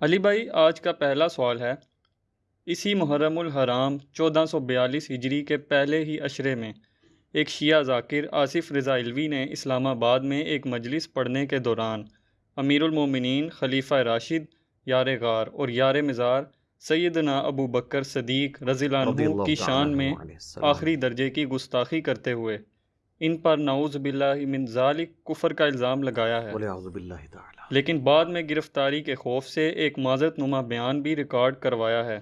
علی بھائی آج کا پہلا سوال ہے۔ اسی محرم الحرام چودہ سو بیالیس ہجری کے پہلے ہی اشرے میں ایک شیعہ ذاکر آصف رضا علوی نے اسلام آباد میں ایک مجلس پڑھنے کے دوران امیر المومنین خلیفہ راشد یار غار اور یار مزار سیدنا ابو بکر صدیق رضی اللہ عنہ کی شان میں آخری درجے کی گستاخی کرتے ہوئے ان پر نعوذ باللہ من ذالک کفر کا الزام لگایا ہے۔ لیکن بعد میں گرفتاری کے خوف سے ایک معذرت نما بیان بھی ریکارڈ کروایا ہے۔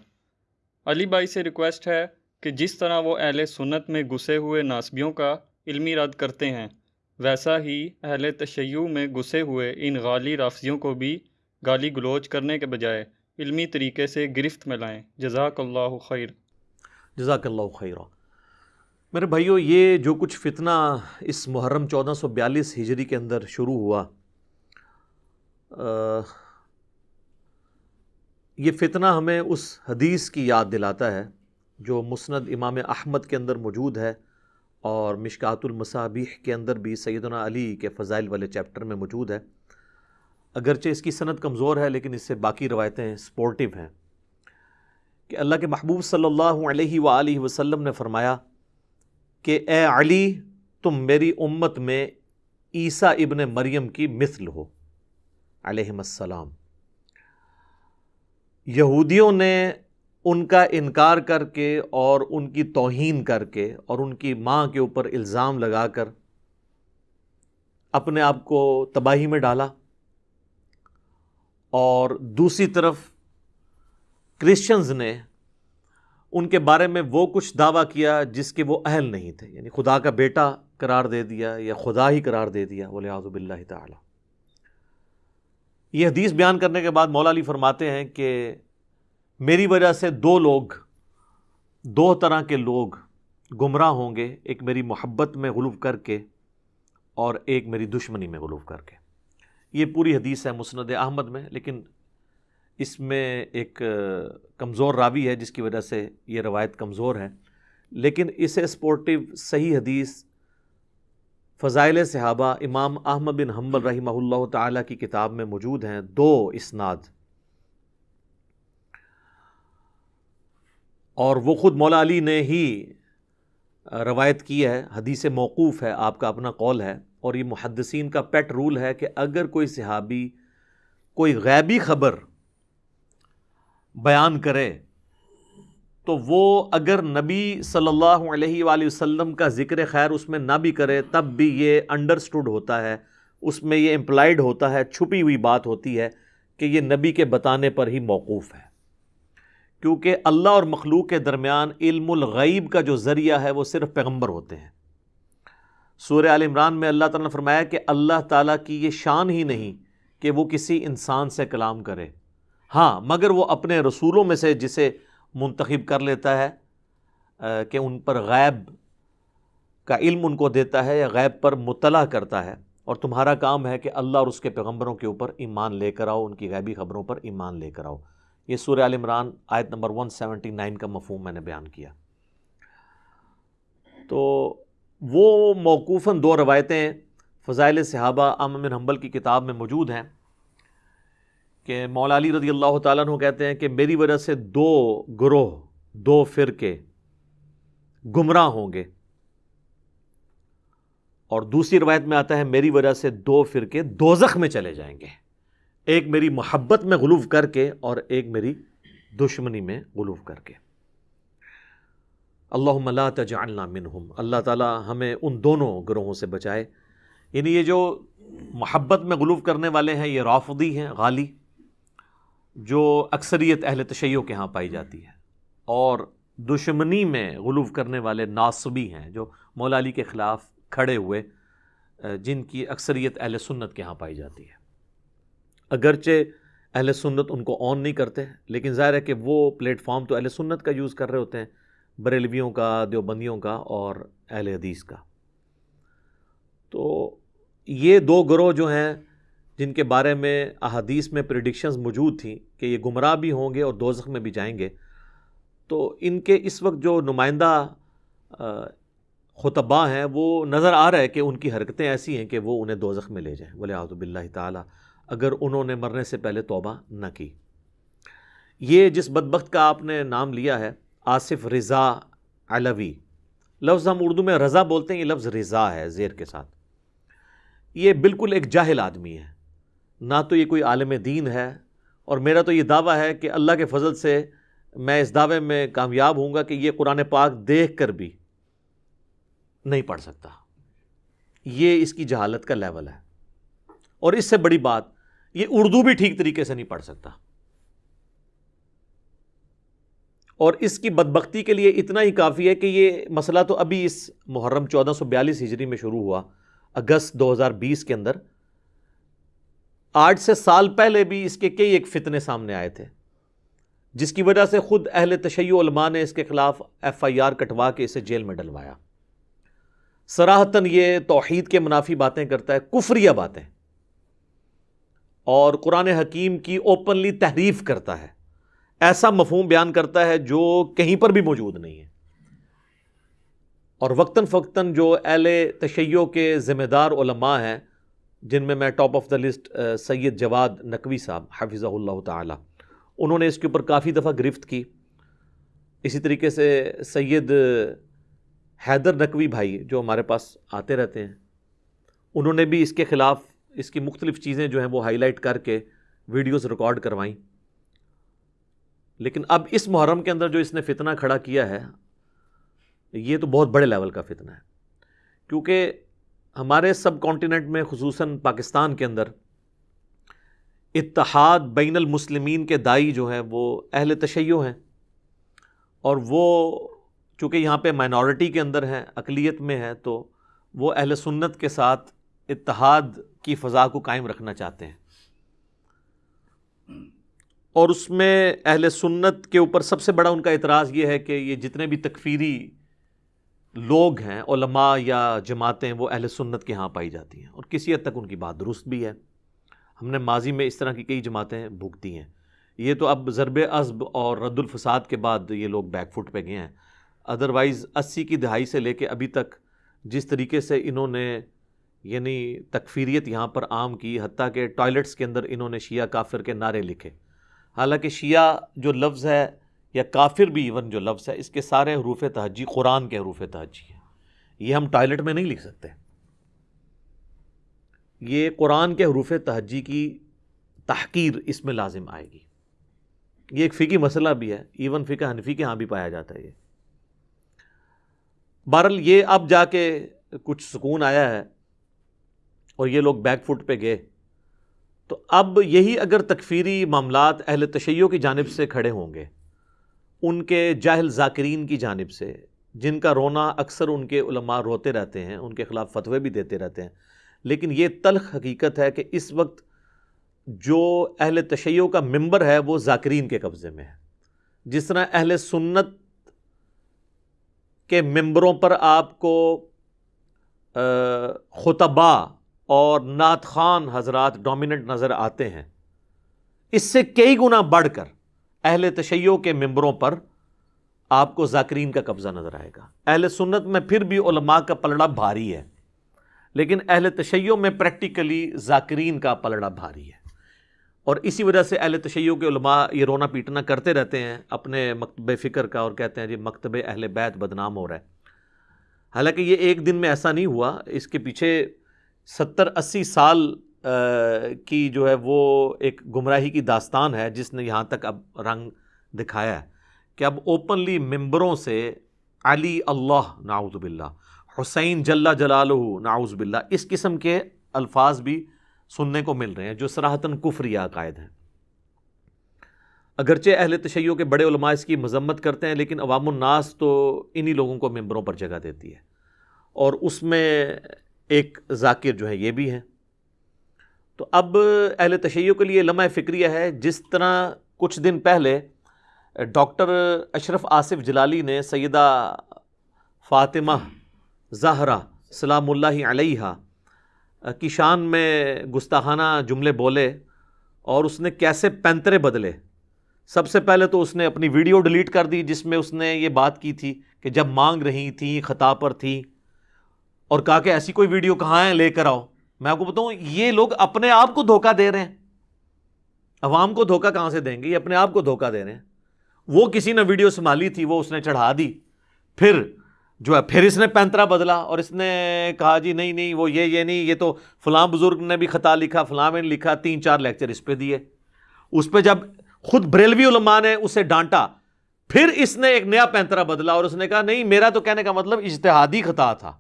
علی بھائی سے ریکویسٹ ہے کہ جس طرح وہ اہل سنت میں گھسے ہوئے ناسبیوں کا علمی رد کرتے ہیں ویسا ہی اہل تشیع میں گھسے ہوئے ان غالی رافضیوں کو بھی گالی گلوچ کرنے کے بجائے علمی طریقے سے گرفت میں لائیں۔ جزاک اللہ خیر۔ جزاک اللہ خیر میرے بھائیو، یہ جو کچھ فتنہ اس محرم چودہ سو بیالیس ہجری کے اندر شروع ہوا یہ فتنہ ہمیں اس حدیث کی یاد دلاتا ہے جو مسند امام احمد کے اندر موجود ہے اور مشکات المصابیح کے اندر بھی سیدنا علی کے فضائل والے چیپٹر میں موجود ہے۔ اگرچہ اس کی صنعت کمزور ہے، لیکن اس سے باقی روایتیں سپورٹیو ہیں۔ کہ اللہ کے محبوب صلی اللہ علیہ وآلہ وسلم نے فرمایا کہ اے علی، تم میری امت میں عیسیٰ ابن مریم کی مثل ہو۔ علیہ السلام۔ یہودیوں نے ان کا انکار کر کے اور ان کی توہین کر کے اور ان کی ماں کے اوپر الزام لگا کر اپنے آپ کو تباہی میں ڈالا۔ اور دوسری طرف کرسچنز نے ان کے بارے میں وہ کچھ دعویٰ کیا جس کے وہ اہل نہیں تھے یعنی خدا کا بیٹا قرار دے دیا یا خدا ہی قرار دے دیا بولے آزب اللہ تعالیٰ۔ یہ حدیث بیان کرنے کے بعد مولا علی فرماتے ہیں کہ میری وجہ سے دو لوگ، دو طرح کے لوگ گمراہ ہوں گے، ایک میری محبت میں غلوف کر کے اور ایک میری دشمنی میں غلوف کر کے۔ یہ پوری حدیث ہے مسند احمد میں، لیکن اس میں ایک کمزور راوی ہے جس کی وجہ سے یہ روایت کمزور ہے لیکن اسے سپورٹیو صحیح حدیث فضائل صحابہ امام احمد بن حنبل رحمہ اللہ تعالیٰ کی کتاب میں موجود ہیں۔ دو اسناد۔ اور وہ خود مولا علی نے ہی روایت کی ہے، حدیث موقوف ہے، آپ کا اپنا قول ہے۔ اور یہ محدثین کا پیٹ رول ہے کہ اگر کوئی صحابی کوئی غیبی خبر بیان کرے، تو وہ اگر نبی صلی اللہ علیہ وآلہ وسلم کا ذکر خیر اس میں نہ بھی کرے، تب بھی یہ انڈرسٹوڈ ہوتا ہے، اس میں یہ امپلائڈ ہوتا ہے، چھپی ہوئی بات ہوتی ہے کہ یہ نبی کے بتانے پر ہی موقوف ہے۔ کیونکہ اللہ اور مخلوق کے درمیان علم الغیب کا جو ذریعہ ہے، وہ صرف پیغمبر ہوتے ہیں۔ سورہ عال عمران میں اللہ تعالیٰ نے فرمایا کہ اللہ تعالیٰ کی یہ شان ہی نہیں کہ وہ کسی انسان سے کلام کرے۔ ہاں مگر وہ اپنے رسولوں میں سے جسے منتخب کر لیتا ہے کہ ان پر غیب کا علم ان کو دیتا ہے یا غیب پر مطلع کرتا ہے۔ اور تمہارا کام ہے کہ اللہ اور اس کے پیغمبروں کے اوپر ایمان لے کر آؤ، ان کی غیبی خبروں پر ایمان لے کر آؤ۔ یہ سورہ عال عمران آیت نمبر 179 کا مفہوم میں نے بیان کیا۔ تو وہ موقوفاً دو روایتیں فضائل صحابہ امن حنبل کی کتاب میں موجود ہیں۔ کہ مولا علی رضی اللہ تعالیٰ عنہ کہتے ہیں کہ میری وجہ سے دو گروہ، دو فرقے گمراہ ہوں گے۔ اور دوسری روایت میں آتا ہے، میری وجہ سے دو فرقے دوزخ میں چلے جائیں گے۔ ایک میری محبت میں غلوف کر کے اور ایک میری دشمنی میں غلوف کر کے۔ اللہ لا تجعلنا منہم۔ اللہ تعالیٰ ہمیں ان دونوں گروہوں سے بچائے۔ یعنی یہ جو محبت میں غلوف کرنے والے ہیں، یہ رافضی ہیں، غالی۔ جو اکثریت اہل تشیع کے ہاں پائی جاتی ہے۔ اور دشمنی میں غلوف کرنے والے ناصبی ہیں جو مولا علی کے خلاف کھڑے ہوئے جن کی اکثریت اہل سنت کے ہاں پائی جاتی ہے۔ اگرچہ اہل سنت ان کو آن نہیں کرتے، لیکن ظاہر ہے کہ وہ پلیٹ فارم تو اہل سنت کا یوز کر رہے ہوتے ہیں، بریلویوں کا، دیوبندیوں کا اور اہل حدیث کا۔ تو یہ دو گروہ جو ہیں، جن کے بارے میں احادیث میں پریڈکشنز موجود تھیں کہ یہ گمراہ بھی ہوں گے اور دوزخ میں بھی جائیں گے۔ تو ان کے اس وقت جو نمائندہ خطبہ ہیں، وہ نظر آ رہا ہے کہ ان کی حرکتیں ایسی ہیں کہ وہ انہیں دوزخ میں لے جائیں۔ بولے آزب اللہ تعالیٰ، اگر انہوں نے مرنے سے پہلے توبہ نہ کی۔ یہ جس بدبخت کا آپ نے نام لیا ہے، آصف رضا علوی۔ لفظ ہم اردو میں رضا بولتے ہیں، یہ لفظ رضا ہے، زیر کے ساتھ۔ یہ بالکل ایک جاہل آدمی ہے۔ نہ تو یہ کوئی عالم دین ہے اور میرا تو یہ دعویٰ ہے کہ اللہ کے فضل سے میں اس دعوے میں کامیاب ہوں گا کہ یہ قرآن پاک دیکھ کر بھی نہیں پڑھ سکتا۔ یہ اس کی جہالت کا لیول ہے۔ اور اس سے بڑی بات، یہ اردو بھی ٹھیک طریقے سے نہیں پڑھ سکتا۔ اور اس کی بدبختی کے لیے اتنا ہی کافی ہے کہ یہ مسئلہ تو ابھی اس محرم چودہ سو بیالیس ہجری میں شروع ہوا، اگست دو ہزار بیس کے اندر۔ آٹھ سے سال پہلے بھی اس کے کئی ایک فتنے سامنے آئے تھے، جس کی وجہ سے خود اہل تشیع علماء نے اس کے خلاف ایف آئی آر کٹوا کے اسے جیل میں ڈلوایا۔ سراہتاً یہ توحید کے منافی باتیں کرتا ہے، کفریہ باتیں۔ اور قرآن حکیم کی اوپنلی تحریف کرتا ہے، ایسا مفہوم بیان کرتا ہے جو کہیں پر بھی موجود نہیں ہے۔ اور وقتاً فوقتاً جو اہل تشیع کے ذمہ دار علماء ہیں جن میں میں top of the list Syed Jawad Naqvi Sahib حافظ اللہ تعالی۔ انہوں نے اس کے اوپر کافی دفعہ گرفت کی۔ اسی طریقے سے سید حیدر نقوی بھائی جو ہمارے پاس آتے رہتے ہیں، انہوں نے بھی اس کے خلاف اس کی مختلف چیزیں جو ہیں وہ ہائی لائٹ کر کے ویڈیوز ریکارڈ کروائیں لیکن اب اس محرم کے اندر جو اس نے فتنہ کھڑا کیا ہے، یہ تو بہت بڑے لیول کا فتنہ ہے۔ کیونکہ ہمارے سب کانٹیننٹ میں خصوصاً پاکستان کے اندر اتحاد بین المسلمین کے دائی جو ہیں وہ اہل تشیع ہیں اور وہ چونکہ یہاں پہ مائنورٹی کے اندر ہیں، اقلیت میں ہیں، تو وہ اہل سنت کے ساتھ اتحاد کی فضا کو قائم رکھنا چاہتے ہیں۔ اور اس میں اہل سنت کے اوپر سب سے بڑا ان کا اعتراض یہ ہے کہ یہ جتنے بھی تکفیری لوگ ہیں، علماء یا جماعتیں وہ اہل سنت کے ہاں پائی جاتی ہیں اور کسی حد تک ان کی بات درست بھی ہے۔ ہم نے ماضی میں اس طرح کی کئی جماعتیں بھگتی ہیں۔ یہ تو اب ضرب عزب اور رد الفساد کے بعد یہ لوگ بیک فٹ پہ گئے ہیں۔ ادروائز اسی کی دہائی سے لے کے ابھی تک جس طریقے سے انہوں نے یعنی تکفیریت یہاں پر عام کی، حتیٰ کہ ٹوائلٹس کے اندر انہوں نے شیعہ کافر کے نعرے لکھے۔ حالانکہ شیعہ جو لفظ ہے یا کافر بھی ایون جو لفظ ہے، اس کے سارے حروف تہجی، قرآن کے حروف تہجی ہیں۔ یہ ہم ٹوائلٹ میں نہیں لکھ سکتے۔ یہ قرآن کے حروف تہجی کی تحقیر اس میں لازم آئے گی۔ یہ ایک فقی مسئلہ بھی ہے۔ ایون فقہ حنفی کے ہاں بھی پایا جاتا ہے یہ۔ بہرحال یہ اب جا کے کچھ سکون آیا ہے اور یہ لوگ بیک فٹ پہ گئے۔ تو اب یہی اگر تکفیری معاملات اہل تشیع کی جانب سے کھڑے ہوں گے۔ ان کے جاہل ذاکرین کی جانب سے، جن کا رونا اکثر ان کے علماء روتے رہتے ہیں، ان کے خلاف فتوے بھی دیتے رہتے ہیں۔ لیکن یہ تلخ حقیقت ہے کہ اس وقت جو اہل تشیع کا ممبر ہے، وہ ذاکرین کے قبضے میں ہے۔ جس طرح اہل سنت کے ممبروں پر آپ کو خطبہ اور نعت خان حضرات ڈومیننٹ نظر آتے ہیں، اس سے کئی گنا بڑھ کر اہل تشیع کے ممبروں پر آپ کو ذاکرین کا قبضہ نظر آئے گا۔ اہل سنت میں پھر بھی علماء کا پلڑا بھاری ہے، لیکن اہل تشیع میں پریکٹیکلی ذاکرین کا پلڑا بھاری ہے۔ اور اسی وجہ سے اہل تشیع کے علماء یہ رونا پیٹنا کرتے رہتے ہیں اپنے مکتب فکر کا اور کہتے ہیں جی مکتب اہل بیت بدنام ہو رہا ہے۔ حالانکہ یہ ایک دن میں ایسا نہیں ہوا، اس کے پیچھے ستر اسی سال کی جو ہے وہ ایک گمراہی کی داستان ہے جس نے یہاں تک اب رنگ دکھایا ہے کہ اب اوپنلی ممبروں سے علی اللہ ناؤز باللہ، حسین جل جلالہ ناؤز باللہ، اس قسم کے الفاظ بھی سننے کو مل رہے ہیں جو سراہتاً کفری عقائد ہیں۔ اگرچہ اہل تشیع کے بڑے علماء اس کی مذمت کرتے ہیں، لیکن عوام الناس تو انہی لوگوں کو ممبروں پر جگہ دیتی ہے۔ اور اس میں ایک ذاکر جو ہے یہ بھی ہیں۔ تو اب اہل تشیع کے لیے لمحہ فکریہ ہے۔ جس طرح کچھ دن پہلے ڈاکٹر اشرف آصف جلالی نے سیدہ فاطمہ زہرا سلام اللہ علیہ کی شان میں گستاخانہ جملے بولے اور اس نے کیسے پینترے بدلے۔ سب سے پہلے تو اس نے اپنی ویڈیو ڈیلیٹ کر دی جس میں اس نے یہ بات کی تھی کہ جب مانگ رہی تھیں خطا پر تھیں اور کہا کہ ایسی کوئی ویڈیو کہاں ہے؟ لے کر آؤ۔ میں آپ کو بتاؤں، یہ لوگ اپنے آپ کو دھوکہ دے رہے ہیں۔ عوام کو دھوکہ کہاں سے دیں گے؟ یہ اپنے آپ کو دھوکہ دے رہے ہیں۔ وہ کسی نے ویڈیو سنبھالی تھی، وہ اس نے چڑھا دی۔ پھر جو ہے، پھر اس نے پینترا بدلا اور اس نے کہا جی نہیں نہیں، وہ یہ یہ نہیں، یہ تو فلاں بزرگ نے بھی خطا لکھا، فلاں نے لکھا، تین چار لیکچر اس پہ دیے۔ اس پہ جب خود بریلوی علماء نے اسے ڈانٹا، پھر اس نے ایک نیا پینترا بدلا اور اس نے کہا، نہیں، میرا تو کہنے کا مطلب اجتہادی خطا تھا۔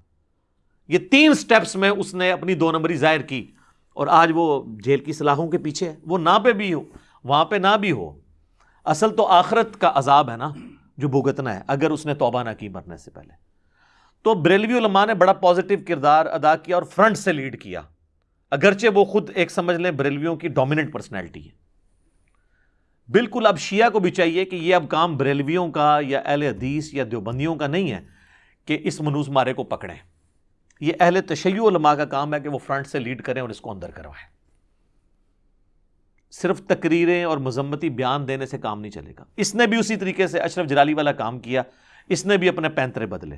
یہ تین سٹیپس میں اس نے اپنی دو نمبری ظاہر کی اور آج وہ جیل کی صلاحوں کے پیچھے وہ نہ پہ بھی ہو، وہاں پہ نہ بھی ہو۔ اصل تو آخرت کا عذاب ہے نا جو بھگتنا ہے، اگر اس نے توبہ نہ کی مرنے سے پہلے۔ تو بریلوی علماء نے بڑا پازیٹیو کردار ادا کیا اور فرنٹ سے لیڈ کیا۔ اگرچہ وہ خود ایک سمجھ لیں بریلویوں کی ڈومیننٹ پرسنالٹی ہے۔ بالکل اب شیعہ کو بھی چاہیے کہ یہ اب کام بریلویوں کا یا اہل حدیث یا دیوبندیوں کا نہیں ہے کہ اس منوز مارے کو پکڑیں۔ یہ اہل تشیع علماء کا کام ہے کہ وہ فرنٹ سے لیڈ کریں اور اس کو اندر کروائیں۔ صرف تقریریں اور مذمتی بیان دینے سے کام نہیں چلے گا۔ اس نے بھی اسی طریقے سے اشرف جلالی والا کام کیا۔ اس نے بھی اپنے پینترے بدلے۔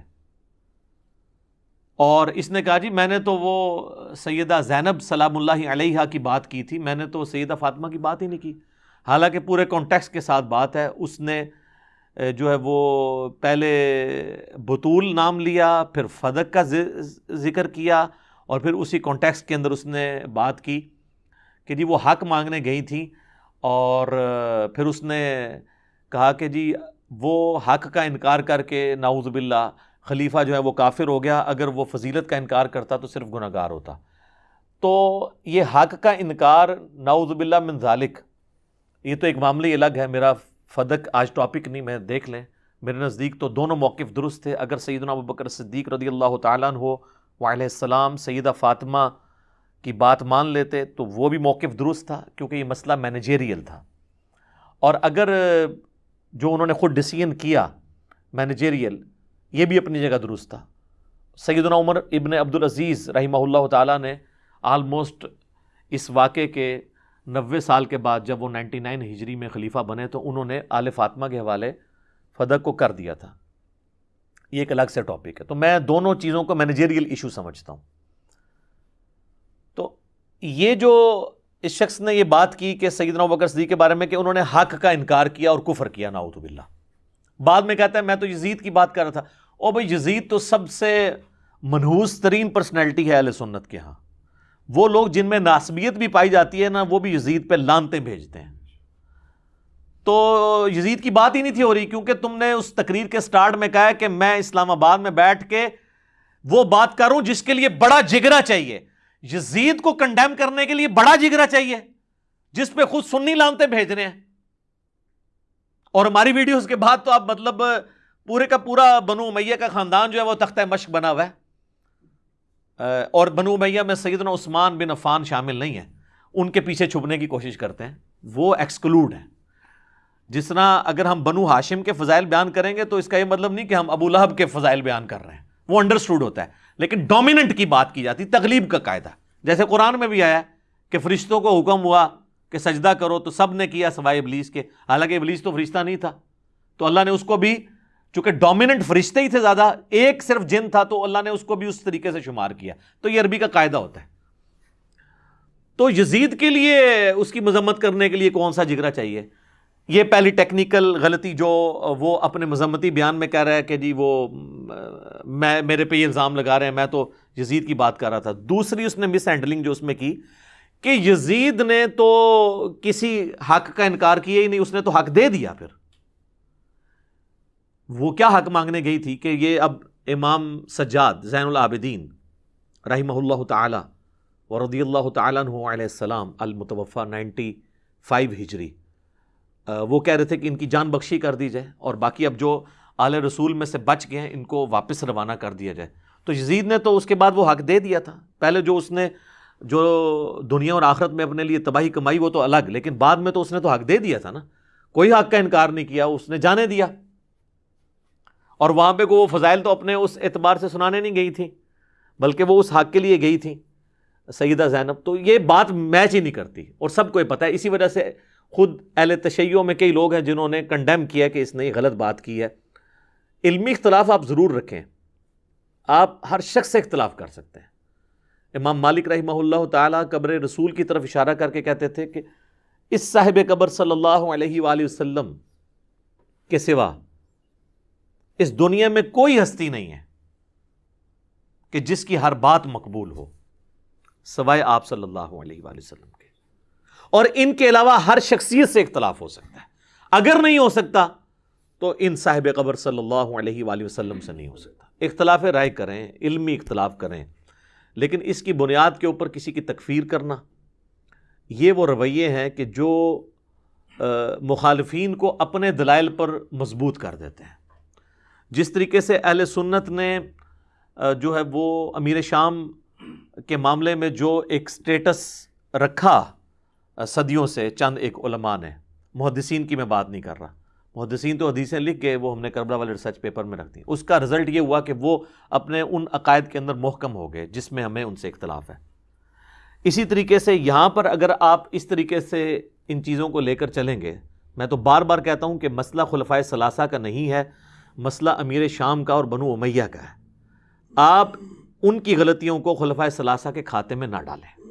اور اس نے کہا جی میں نے تو وہ سیدہ زینب سلام اللہ علیہ کی بات کی تھی۔ میں نے تو سیدہ فاطمہ کی بات ہی نہیں کی۔ حالانکہ پورے کانٹیکس کے ساتھ بات ہے۔ اس نے جو ہے وہ پہلے بطول نام لیا، پھر فدق کا ذکر کیا اور پھر اسی کانٹیکس کے اندر اس نے بات کی کہ جی وہ حق مانگنے گئی تھیں اور پھر اس نے کہا کہ جی وہ حق کا انکار کر کے ناؤز باللہ خلیفہ جو ہے وہ کافر ہو گیا، اگر وہ فضیلت کا انکار کرتا تو صرف گناہ گار ہوتا۔ تو یہ حق کا انکار ناؤز باللہ من ذالک، یہ تو ایک معاملہ الگ ہے، میرا فدق، آج ٹاپک نہیں، میں دیکھ لیں۔ میرے نزدیک تو دونوں موقف درست تھے۔ اگر سیدنا ابو بکر صدیق رضی اللہ تعالیٰ ہو وعلیہ السلام سیدہ فاطمہ کی بات مان لیتے تو وہ بھی موقف درست تھا، کیونکہ یہ مسئلہ مینیجیریل تھا۔ اور اگر، جو انہوں نے خود ڈسیزن کیا مینیجیریل یہ بھی اپنی جگہ درست تھا۔ سیدنا عمر ابن عبدالعزیز رحمہ اللہ تعالیٰ نے آلموسٹ اس واقعے کے نوے سال کے بعد جب وہ نائنٹی نائن ہجری میں خلیفہ بنے تو انہوں نے آل فاطمہ کے حوالے فدق کو کر دیا تھا۔ یہ ایک الگ سے ٹاپک ہے۔ تو میں دونوں چیزوں کو مینیجیریل ایشو سمجھتا ہوں۔ تو یہ جو اس شخص نے یہ بات کی کہ سیدنا بکر صدیق کے بارے میں کہ انہوں نے حق کا انکار کیا اور کفر کیا ناؤت باللہ۔ بعد میں کہتا ہے، میں تو یزید کی بات کر رہا تھا۔ او بھائی، یزید تو سب سے منحوس ترین پرسنالٹی ہے اہل سنت کے ہاں۔ وہ لوگ جن میں ناسبیت بھی پائی جاتی ہے نا، وہ بھی یزید پہ لانتے بھیجتے ہیں۔ تو یزید کی بات ہی نہیں تھی ہو رہی، کیونکہ تم نے اس تقریر کے سٹارٹ میں کہا کہ میں اسلام آباد میں بیٹھ کے وہ بات کروں جس کے لیے بڑا جگرا چاہیے۔ یزید کو کنڈیم کرنے کے لیے بڑا جگرا چاہیے، جس پہ خود سنی لانتے بھیج رہے ہیں۔ اور ہماری ویڈیوز کے بعد تو آپ مطلب پورے کا پورا بنو میہ کا خاندان جو ہے وہ تختہ مشق بنا ہوا ہے۔ اور بنو میاں میں سیدنا عثمان بن عفان شامل نہیں ہے ان کے پیچھے چھپنے کی کوشش کرتے ہیں۔ وہ ایکسکلوڈ ہیں۔ جس طرح اگر ہم بنو ہاشم کے فضائل بیان کریں گے تو اس کا یہ مطلب نہیں کہ ہم ابو لہب کے فضائل بیان کر رہے ہیں۔ وہ انڈرسٹوڈ ہوتا ہے۔ لیکن ڈومیننٹ کی بات کی جاتی تغلیب کا قاعدہ۔ جیسے قرآن میں بھی آیا کہ فرشتوں کو حکم ہوا کہ سجدہ کرو تو سب نے کیا سوائے ابلیس کے۔ حالانکہ ابلیس تو فرشتہ نہیں تھا۔ تو اللہ نے اس کو بھی چونکہ ڈومیننٹ فرشتے ہی تھے زیادہ، ایک صرف جن تھا تو اللہ نے اس کو بھی اس طریقے سے شمار کیا۔ تو یہ عربی کا قاعدہ ہوتا ہے۔ تو یزید کے لیے اس کی مذمت کرنے کے لیے کون سا جگرا چاہیے؟ یہ پہلی ٹیکنیکل غلطی جو وہ اپنے مذمتی بیان میں کہہ رہا ہے کہ جی وہ، میں، میرے پہ یہ الزام لگا رہے ہیں، میں تو یزید کی بات کر رہا تھا۔ دوسری اس نے مس ہینڈلنگ جو اس میں کی کہ یزید نے تو کسی حق کا انکار کیا ہی نہیں، اس نے تو حق دے دیا پھر۔ وہ کیا حق مانگنے گئی تھی کہ یہ اب امام سجاد زین العابدین رحمہ اللہ تعالی و رضی اللہ تعالیٰ عنہ علیہ السلام المتوفہ نائنٹی فائیو ہجری وہ کہہ رہے تھے کہ ان کی جان بخشی کر دی جائے اور باقی اب جو آل رسول میں سے بچ گئے ہیں، ان کو واپس روانہ کر دیا جائے۔ تو یزید نے تو اس کے بعد وہ حق دے دیا تھا۔ پہلے جو اس نے جو دنیا اور آخرت میں اپنے لیے تباہی کمائی وہ تو الگ، لیکن بعد میں تو اس نے تو حق دے دیا تھا نا۔ کوئی حق کا انکار نہیں کیا، اس نے جانے دیا۔ اور وہاں پہ وہ فضائل تو اپنے اس اعتبار سے سنانے نہیں گئی تھیں بلکہ وہ اس حق کے لیے گئی تھیں سیدہ زینب، تو یہ بات میچ ہی نہیں کرتی۔ اور سب کو یہ پتہ ہے، اسی وجہ سے خود اہل تشیعوں میں کئی لوگ ہیں جنہوں نے کنڈیم کیا کہ اس نے یہ غلط بات کی ہے۔ علمی اختلاف آپ ضرور رکھیں۔ آپ ہر شخص سے اختلاف کر سکتے ہیں۔ امام مالک رحمہ اللہ تعالیٰ قبر رسول کی طرف اشارہ کر کے کہتے تھے کہ اس صاحب قبر صلی اللہ علیہ وآلہ وسلم کے سوا اس دنیا میں کوئی ہستی نہیں ہے کہ جس کی ہر بات مقبول ہو، سوائے آپ صلی اللہ علیہ وآلہ وسلم کے۔ اور ان کے علاوہ ہر شخصیت سے اختلاف ہو سکتا ہے۔ اگر نہیں ہو سکتا، تو ان صاحب قبر صلی اللہ علیہ وآلہ وسلم سے نہیں ہو سکتا۔ اختلاف رائے کریں، علمی اختلاف کریں، لیکن اس کی بنیاد کے اوپر کسی کی تکفیر کرنا، یہ وہ رویے ہیں کہ جو مخالفین کو اپنے دلائل پر مضبوط کر دیتے ہیں۔ جس طریقے سے اہل سنت نے جو ہے وہ امیر شام کے معاملے میں جو ایک سٹیٹس رکھا صدیوں سے چند ایک علماء نے۔ محدثین کی میں بات نہیں کر رہا۔ محدثین تو حدیثیں لکھ کے وہ ہم نے کربلا والے ریسرچ پیپر میں رکھ دی۔ اس کا رزلٹ یہ ہوا کہ وہ اپنے ان عقائد کے اندر محکم ہو گئے، جس میں ہمیں ان سے اختلاف ہے۔ اسی طریقے سے یہاں پر اگر آپ اس طریقے سے ان چیزوں کو لے کر چلیں گے، میں تو بار بار کہتا ہوں کہ مسئلہ خلفۂ ثلاثہ کا نہیں ہے۔ مسئلہ امیر شام کا اور بنو امیہ کا ہے۔ آپ ان کی غلطیوں کو خلفۂ ثلاثہ کے کھاتے میں نہ ڈالیں۔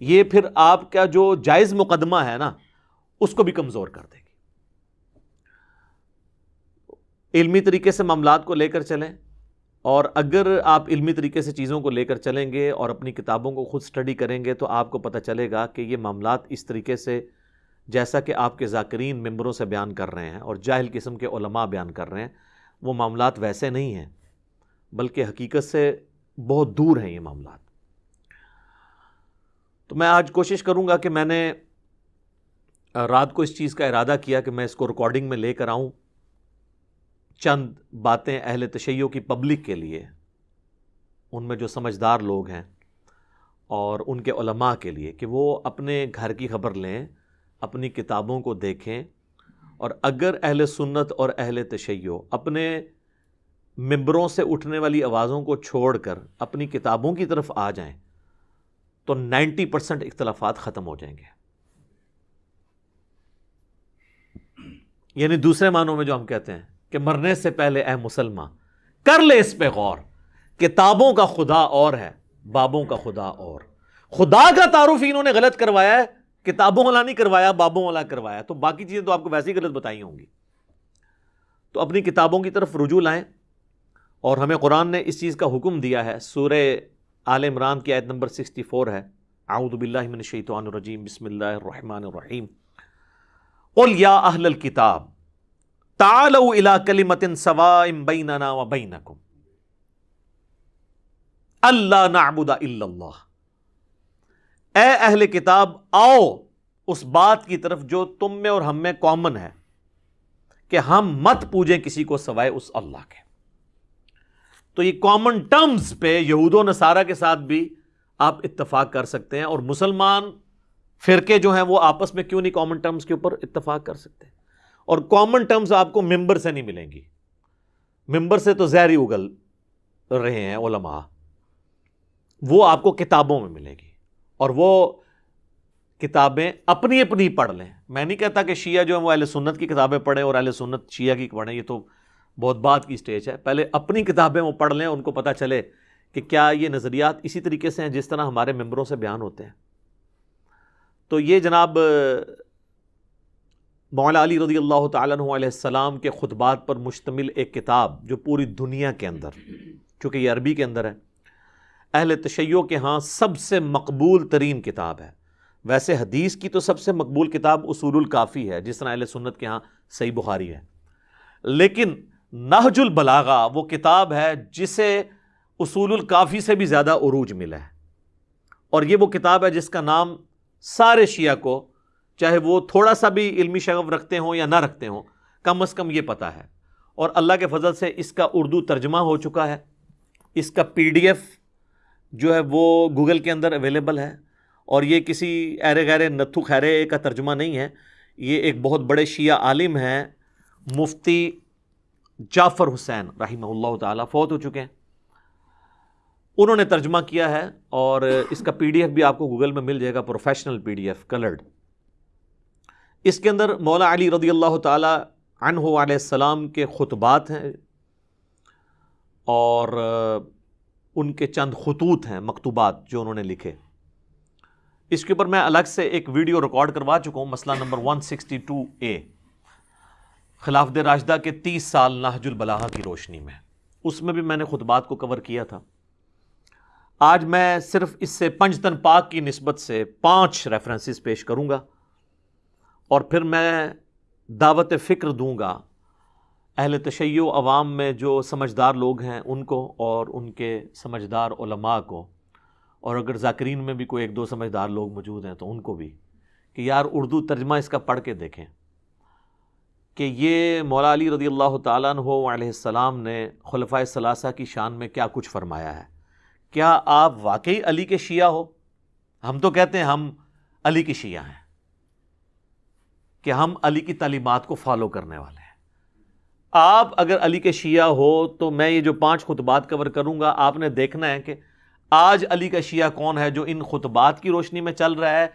یہ پھر آپ کا جو جائز مقدمہ ہے نا، اس کو بھی کمزور کر دے گی۔ علمی طریقے سے معاملات کو لے کر چلیں۔ اور اگر آپ علمی طریقے سے چیزوں کو لے کر چلیں گے اور اپنی کتابوں کو خود سٹڈی کریں گے، تو آپ کو پتہ چلے گا کہ یہ معاملات اس طریقے سے، جیسا کہ آپ کے ذاکرین ممبروں سے بیان کر رہے ہیں اور جاہل قسم کے علماء بیان کر رہے ہیں وہ معاملات ویسے نہیں ہیں، بلکہ حقیقت سے بہت دور ہیں یہ معاملات۔ تو میں آج کوشش کروں گا کہ میں نے رات کو اس چیز کا ارادہ کیا کہ میں اس کو ریکارڈنگ میں لے کر آؤں۔ چند باتیں اہل تشیعوں کی پبلک کے لیے، ان میں جو سمجھدار لوگ ہیں اور ان کے علماء کے لیے کہ وہ اپنے گھر کی خبر لیں، اپنی کتابوں کو دیکھیں۔ اور اگر اہل سنت اور اہل تشیع اپنے ممبروں سے اٹھنے والی آوازوں کو چھوڑ کر اپنی کتابوں کی طرف آ جائیں، تو نائنٹی پرسنٹ اختلافات ختم ہو جائیں گے۔ یعنی دوسرے معنوں میں جو ہم کہتے ہیں کہ مرنے سے پہلے اے مسلمان، کر لے اس پہ غور، کتابوں کا خدا اور ہے، بابوں کا خدا اور۔ خدا کا تعارف انہوں نے غلط کروایا ہے کتابوں والا نہیں کروایا، بابوں والا کروایا۔ تو باقی چیزیں تو آپ کو ویسے ہی غلط بتائی ہوں گی۔ تو اپنی کتابوں کی طرف رجوع لائیں۔ اور ہمیں قرآن نے اس چیز کا حکم دیا ہے۔ سورہ آل عمران کی آیت نمبر سکسٹی فور ہے۔ اعوذ باللہ من الشیطان الرجیم۔ بسم اللہ الرحمن الرحیم۔ قل یا اہل الكتاب تعالوا الى کلمت سوائم بیننا و بینکم۔ اللہ نعبد الا اللہ۔ اے اہل کتاب، آؤ اس بات کی طرف جو تم میں اور ہم میں کامن ہے کہ ہم مت پوجیں کسی کو سوائے اس اللہ کے۔ تو یہ کامن ٹرمز پہ یہود و نصارہ کے ساتھ بھی آپ اتفاق کر سکتے ہیں اور مسلمان فرقے جو ہیں وہ آپس میں کیوں نہیں کامن ٹرمز کے اوپر اتفاق کر سکتے؟ اور کامن ٹرمز آپ کو ممبر سے نہیں ملیں گی۔ ممبر سے تو زہری اگل رہے ہیں علماء۔ وہ آپ کو کتابوں میں ملے گی۔ اور وہ کتابیں اپنی اپنی پڑھ لیں۔ میں نہیں کہتا کہ شیعہ جو ہے وہ اہل سنت کی کتابیں پڑھیں اور اہل سنت شیعہ کی پڑھیں، یہ تو بہت بات کی اسٹیج ہے۔ پہلے اپنی کتابیں وہ پڑھ لیں، ان کو پتہ چلے کہ کیا یہ نظریات اسی طریقے سے ہیں جس طرح ہمارے ممبروں سے بیان ہوتے ہیں۔ تو یہ جناب مولا علی رضی اللہ تعالیٰ علیہ السلام کے خطبات پر مشتمل ایک کتاب جو پوری دنیا کے اندر، چونکہ یہ عربی کے اندر ہے اہل تشیع کے ہاں سب سے مقبول ترین کتاب ہے۔ ویسے حدیث کی تو سب سے مقبول کتاب اصول الکافی ہے، جس طرح اہل سنت کے ہاں صحیح بخاری ہے۔ لیکن نہج البلاغا وہ کتاب ہے جسے اصول الکافی سے بھی زیادہ عروج ملا ہے۔ اور یہ وہ کتاب ہے جس کا نام سارے شیعہ کو، چاہے وہ تھوڑا سا بھی علمی شغف رکھتے ہوں یا نہ رکھتے ہوں، کم از کم یہ پتہ ہے۔ اور اللہ کے فضل سے اس کا اردو ترجمہ ہو چکا ہے۔ اس کا پی ڈی ایف جو ہے وہ گوگل کے اندر اویلیبل ہے اور یہ کسی ایرے غیر نتھو خیرے کا ترجمہ نہیں ہے، یہ ایک بہت بڑے شیعہ عالم ہیں، مفتی جعفر حسین رحمہ اللہ تعالیٰ، فوت ہو چکے ہیں۔ انہوں نے ترجمہ کیا ہے اور اس کا پی ڈی ایف بھی آپ کو گوگل میں مل جائے گا، professional P D F, coloured. اس کے اندر مولا علی رضی اللہ تعالیٰ عنہ علیہ السلام کے خطبات ہیں اور ان کے چند خطوط ہیں، مکتوبات جو انہوں نے لکھے۔ اس کے اوپر میں الگ سے ایک ویڈیو ریکارڈ کروا چکا ہوں، مسئلہ number one sixty two A. خلاف دے راشدہ کے تیس سال نہج البلاغہ کی روشنی میں۔ اس میں بھی میں نے خطبات کو کور کیا تھا۔ آج میں صرف اس سے پنجتن پاک کی نسبت سے پانچ ریفرنسز پیش کروں گا اور پھر میں دعوت فکر دوں گا اہل تشیع عوام میں جو سمجھدار لوگ ہیں ان کو اور ان کے سمجھدار علماء کو، اور اگر ذاکرین میں بھی کوئی ایک دو سمجھدار لوگ موجود ہیں تو ان کو بھی، کہ یار اردو ترجمہ اس کا پڑھ کے دیکھیں۔ کہ یہ مولا علی رضی اللہ تعالیٰ عنہ علیہ السلام نے خلفۂ ثلاثہ کی شان میں کیا کچھ فرمایا ہے۔ کیا آپ واقعی علی کے شیعہ ہو؟ ہم تو کہتے ہیں ہم علی کی شیعہ ہیں۔ کہ ہم علی کی تعلیمات کو فالو کرنے والے ہیں۔ آپ اگر علی کے شیعہ ہو تو میں یہ جو پانچ خطبات کور کروں گا، آپ نے دیکھنا ہے کہ آج علی کا شیعہ کون ہے جو ان خطبات کی روشنی میں چل رہا ہے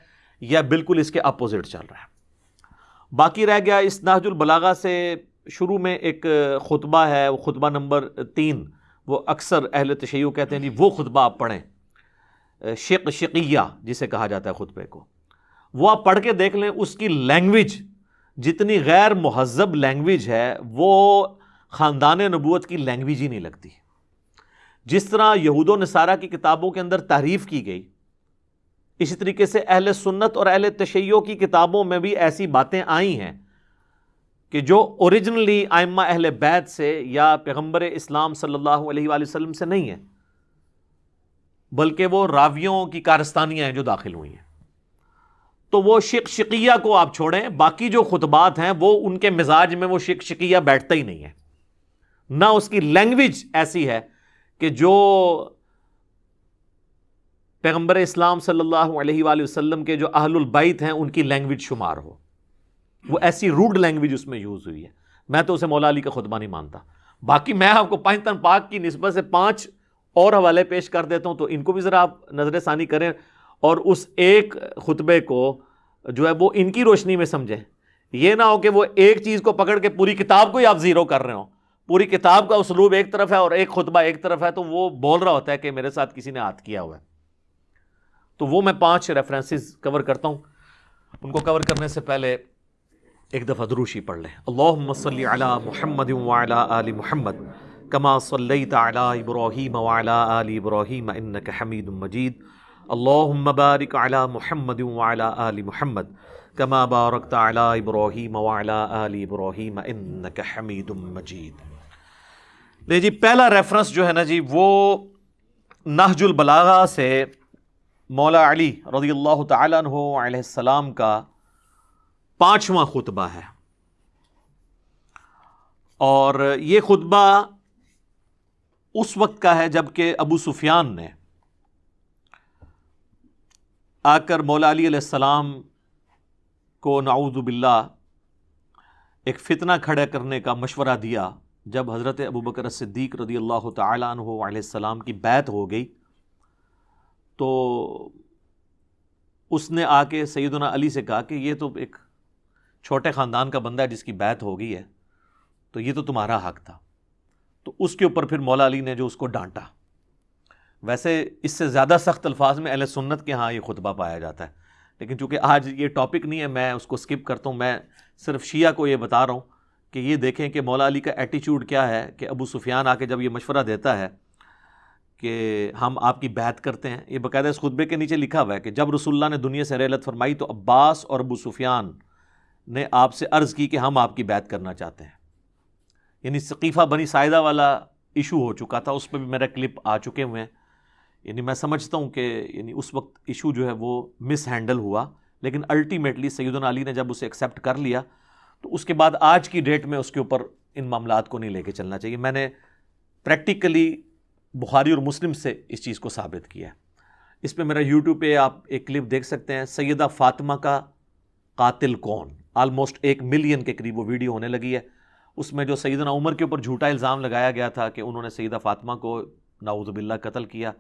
یا بالکل اس کے اپوزٹ چل رہا ہے۔ باقی رہ گیا اس ناج البلاغا سے شروع میں ایک خطبہ ہے، وہ خطبہ نمبر تین، وہ اکثر اہل تشیع کہتے ہیں جی وہ خطبہ آپ پڑھیں۔ شق شقیہ جسے کہا جاتا ہے خطبے کو۔ وہ آپ پڑھ کے دیکھ لیں، اس کی لینگویج جتنی غیر مہذب لینگویج ہے، وہ خاندان نبوت کی لینگویج ہی نہیں لگتی۔ جس طرح یہود و نصارہ کی کتابوں کے اندر تعریف کی گئی، اسی طریقے سے اہل سنت اور اہل تشیع کی کتابوں میں بھی ایسی باتیں آئی ہیں کہ جو اوریجنلی آئمہ اہل بیت سے یا پیغمبر اسلام صلی اللہ علیہ وآلہ وسلم سے نہیں ہے بلکہ وہ راویوں کی کارستانیاں ہیں جو داخل ہوئی ہیں۔ تو وہ شک شکیہ کو آپ چھوڑیں، باقی جو خطبات ہیں، وہ ان کے مزاج میں وہ شک شکیہ بیٹھتا ہی نہیں ہے۔ نہ اس کی لینگویج ایسی ہے کہ جو پیغمبر اسلام صلی اللہ علیہ وآلہ وسلم کے جو اہل البیت ہیں، ان کی لینگویج شمار ہو۔ وہ ایسی روڈ لینگویج اس میں یوز ہوئی ہے۔ میں تو اسے مولا علی کا خطبہ نہیں مانتا۔ باقی میں آپ کو پانچ پاک کی نسبت سے پانچ اور حوالے پیش کر دیتا ہوں، تو ان کو بھی ذرا آپ نظر ثانی کریں۔ اور اس ایک خطبے کو جو ہے وہ ان کی روشنی میں سمجھیں۔ یہ نہ ہو کہ وہ ایک چیز کو پکڑ کے پوری کتاب کو ہی آپ زیرو کر رہے ہوں۔ پوری کتاب کا اسلوب ایک طرف ہے اور ایک خطبہ ایک طرف ہے، تو وہ بول رہا ہوتا ہے کہ میرے ساتھ کسی نے ہاتھ کیا ہوا ہے۔ تو وہ میں پانچ ریفرنسز کور کرتا ہوں۔ ان کو کور کرنے سے پہلے ایک دفعہ دروشی پڑھ لیں۔ اللہم صلی علی محمد وعلی آل محمد کما صلیت علی ابراہیم وعلی آل ابراہیم انکا حمید مجید۔ اللہم بارک علی محمد وعلی آل محمد کما بارکت علی ابراہیم وعلی آل ابراہیم انکا حمید مجید۔ لے جی پہلا ریفرنس جو ہے نا جی وہ نہج البلاغہ سے مولا علی رضی اللہ تعالیٰ عنہ علیہ السلام کا پانچواں خطبہ ہے۔ اور یہ خطبہ اس وقت کا ہے جبکہ ابو سفیان نے آ کر مولا علی علیہ السلام کو نعوذ باللہ ایک فتنہ کھڑا کرنے کا مشورہ دیا جب حضرت ابو بکر صدیق رضی اللہ تعالیٰ عنہ علیہ السلام کی بیت ہو گئی، تو اس نے آ کے سیدنا علی سے کہا کہ یہ تو ایک چھوٹے خاندان کا بندہ ہے جس کی بیت ہو گئی ہے، تو یہ تو تمہارا حق تھا۔ تو اس کے اوپر پھر مولا علی نے جو اس کو ڈانٹا۔ ویسے اس سے زیادہ سخت الفاظ میں اہل سنت کے ہاں یہ خطبہ پایا جاتا ہے۔ لیکن چونکہ آج یہ ٹاپک نہیں ہے، میں اس کو سکپ کرتا ہوں، میں صرف شیعہ کو یہ بتا رہا ہوں کہ یہ دیکھیں کہ مولا علی کا ایٹیچیوڈ کیا ہے کہ ابو سفیان آ کے جب یہ مشورہ دیتا ہے کہ ہم آپ کی بیت کرتے ہیں، یہ باقاعدہ اس خطبے کے نیچے لکھا ہوا ہے کہ جب رسول اللہ نے دنیا سے ریلت فرمائی تو عباس اور ابو سفیان نے آپ سے عرض کی کہ ہم آپ کی بیت کرنا چاہتے ہیں۔ یعنی ثقیفہ بنی سائدہ والا ایشو ہو چکا تھا، اس پہ بھی میرا کلپ آ چکے ہوئے ہیں۔ یعنی میں سمجھتا ہوں کہ یعنی اس وقت ایشو جو ہے وہ مس ہینڈل ہوا، لیکن الٹیمیٹلی سیدنا علی نے جب اسے ایکسیپٹ کر لیا، تو اس کے بعد آج کی ڈیٹ میں اس کے اوپر ان معاملات کو نہیں لے کے چلنا چاہیے۔ میں نے پریکٹیکلی بخاری اور مسلم سے اس چیز کو ثابت کیا ہے۔ اس پہ میرا یوٹیوب پہ آپ ایک کلپ دیکھ سکتے ہیں۔ سیدہ فاطمہ کا قاتل کون؟ آلموسٹ ایک ملین کے قریب وہ ویڈیو ہونے لگی ہے۔ اس میں جو سیدنا عمر کے اوپر جھوٹا الزام لگایا گیا تھا کہ انہوں نے سیدہ فاطمہ کو ناؤز باللہ قتل کیا۔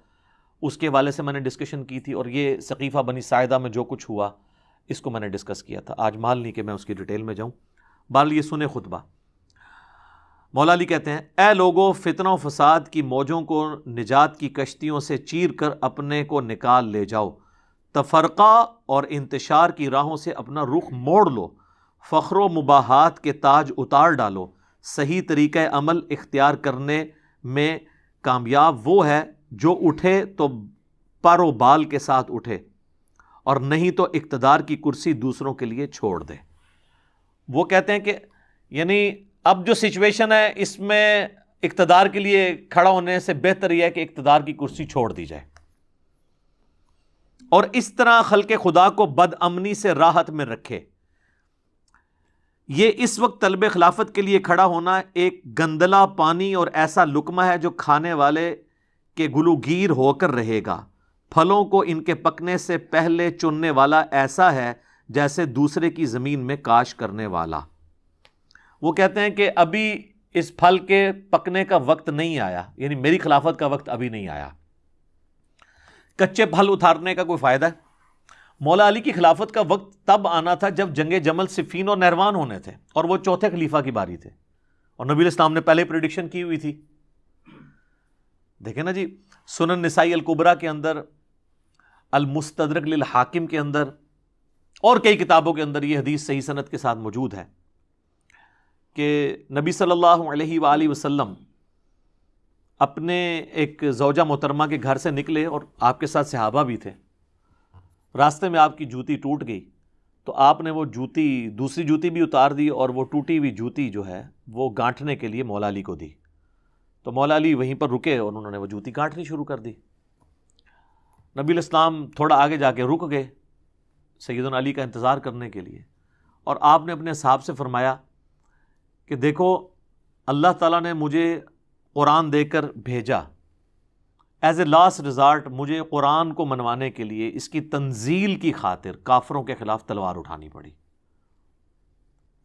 اس کے والے سے میں نے ڈسکشن کی تھی اور یہ ثقیفہ بنی سائدہ میں جو کچھ ہوا، اس کو میں نے ڈسکس کیا تھا۔ آج مال نہیں کہ میں اس کی ڈیٹیل میں جاؤں۔ بال یہ سنے خطبہ۔ مولا علی کہتے ہیں، اے لوگوں فتنہ و فساد کی موجوں کو، نجات کی کشتیوں سے چیر کر اپنے کو نکال لے جاؤ۔ تفرقہ اور انتشار کی راہوں سے اپنا رخ موڑ لو۔ فخر و مباحات کے تاج اتار ڈالو۔ صحیح طریقہ عمل اختیار کرنے میں کامیاب وہ ہے جو اٹھے تو پر و بال کے ساتھ اٹھے اور نہیں تو اقتدار کی کرسی دوسروں کے لیے چھوڑ دے۔ وہ کہتے ہیں کہ یعنی اب جو سچویشن ہے، اس میں اقتدار کے لیے کھڑا ہونے سے بہتر یہ ہے کہ اقتدار کی کرسی چھوڑ دی جائے۔ اور اس طرح خلق خدا کو بد امنی سے راحت میں رکھے۔ یہ اس وقت طلب خلافت کے لیے کھڑا ہونا ایک گندلا پانی اور ایسا لکمہ ہے جو کھانے والے کے گلوگیر ہو کر رہے گا۔ پھلوں کو ان کے پکنے سے پہلے چننے والا ایسا ہے جیسے دوسرے کی زمین میں کاش کرنے والا۔ وہ کہتے ہیں کہ ابھی اس پھل کے پکنے کا وقت نہیں آیا یعنی میری خلافت کا وقت ابھی نہیں آیا۔ کچے پھل اتارنے کا کوئی فائدہ؟ ہے مولا علی کی خلافت کا وقت تب آنا تھا جب جنگ جمل صفین اور نہروان ہونے تھے اور وہ چوتھے خلیفہ کی باری تھے۔ اور نبی الاسلام نے پہلے پریڈکشن کی ہوئی تھی۔ دیکھیں نا جی سنن نسائی القبرا کے اندر، المستدرک للحاکم کے اندر، اور کئی کتابوں کے اندر یہ حدیث صحیح صنعت کے ساتھ موجود ہے کہ نبی صلی اللہ علیہ وآلہ وسلم اپنے ایک زوجہ محترمہ کے گھر سے نکلے اور آپ کے ساتھ صحابہ بھی تھے۔ راستے میں آپ کی جوتی ٹوٹ گئی، تو آپ نے وہ جوتی، دوسری جوتی بھی اتار دی اور وہ ٹوٹی ہوئی جوتی جو ہے، وہ گانٹھنے کے لیے مولا علی کو دی۔ تو مولا علی وہیں پر رکے اور انہوں نے وہ جوتی گانٹھنی شروع کر دی۔ نبی الاسلام تھوڑا آگے جا کے رک گئے سیدن علی کا انتظار کرنے کے لیے۔ اور آپ نے اپنے صاحب سے فرمایا کہ دیکھو، اللہ تعالیٰ نے مجھے قرآن دے کر بھیجا۔ ایز اے لاسٹ ریزارٹ مجھے قرآن کو منوانے کے لیے اس کی تنزیل کی خاطر کافروں کے خلاف تلوار اٹھانی پڑی۔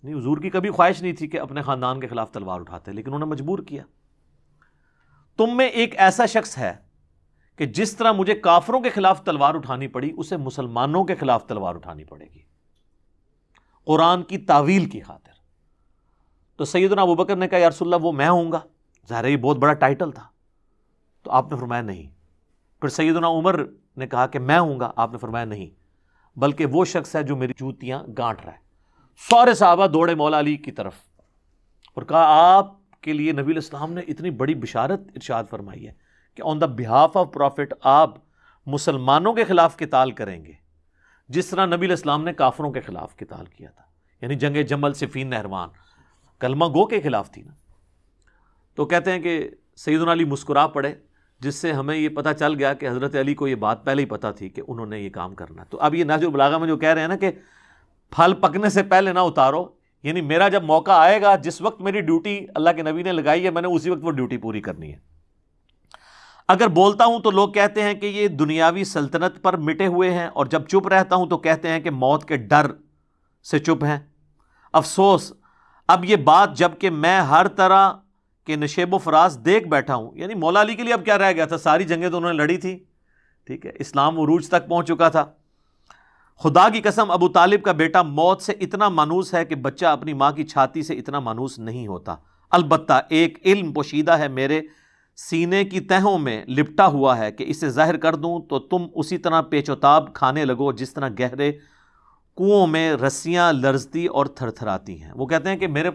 نہیں، حضور کی کبھی خواہش نہیں تھی کہ اپنے خاندان کے خلاف تلوار اٹھاتے، لیکن انہوں نے مجبور کیا۔ تم میں ایک ایسا شخص ہے کہ جس طرح مجھے کافروں کے خلاف تلوار اٹھانی پڑی، اسے مسلمانوں کے خلاف تلوار اٹھانی پڑے گی۔ قرآن کی تعویل کی خاطر۔ تو سیدنا ابو بکر نے کہا، یا رسول اللہ، وہ میں ہوں گا۔ ظاہر یہ بہت بڑا ٹائٹل تھا۔ تو آپ نے فرمایا، نہیں۔ پھر سیدنا عمر نے کہا کہ میں ہوں گا، آپ نے فرمایا، نہیں۔ بلکہ وہ شخص ہے جو میری جوتیاں گانٹ رہا ہے۔ سارے صحابہ دوڑے مولا علی کی طرف۔ اور کہا، آپ کے لیے نبی الاسلام نے اتنی بڑی بشارت ارشاد فرمائی ہے کہ آن دا بہاف آف پروفٹ آپ مسلمانوں کے خلاف کتال کریں گے، جس طرح نبی الاسلام نے کافروں کے خلاف کتال کیا تھا یعنی جنگ جمل صفین نہروان کلمہ گو کے خلاف تھی نا۔ تو کہتے ہیں کہ سعید علی مسکرا پڑے، جس سے ہمیں یہ پتہ چل گیا کہ حضرت علی کو یہ بات پہلے ہی پتہ تھی کہ انہوں نے یہ کام کرنا۔ تو اب یہ ناجر بلاغا میں جو کہہ رہے ہیں نا کہ پھل پکنے سے پہلے نہ اتارو یعنی میرا جب موقع آئے گا، جس وقت میری ڈیوٹی اللہ کے نبی نے لگائی ہے، میں نے اسی وقت وہ ڈیوٹی پوری کرنی ہے۔ اگر بولتا ہوں تو لوگ کہتے ہیں کہ یہ دنیاوی سلطنت پر مٹے ہوئے ہیں، اور جب چپ رہتا ہوں تو کہتے ہیں کہ موت کے ڈر سے چپ ہیں۔ افسوس، اب یہ بات جبکہ میں ہر طرح کے نشیب و فراز دیکھ بیٹھا ہوں۔ یعنی مولا علی کے لیے اب کیا رہ گیا تھا؟ ساری جنگیں تو انہوں نے لڑی تھی۔ ٹھیک ہے، اسلام عروج تک پہنچ چکا تھا۔ خدا کی قسم، ابو طالب کا بیٹا موت سے اتنا مانوس ہے کہ بچہ اپنی ماں کی چھاتی سے اتنا مانوس نہیں ہوتا۔ البتہ ایک علم پوشیدہ ہے، میرے سینے کی تہوں میں لپٹا ہوا ہے کہ اسے ظاہر کر دوں تو تم اسی طرح پیچوتاب کھانے لگو جس طرح گہرے کنوؤں میں رسیاں لرزتی اور تھر تھراتی ہیں۔ وہ کہتے ہیں کہ میرے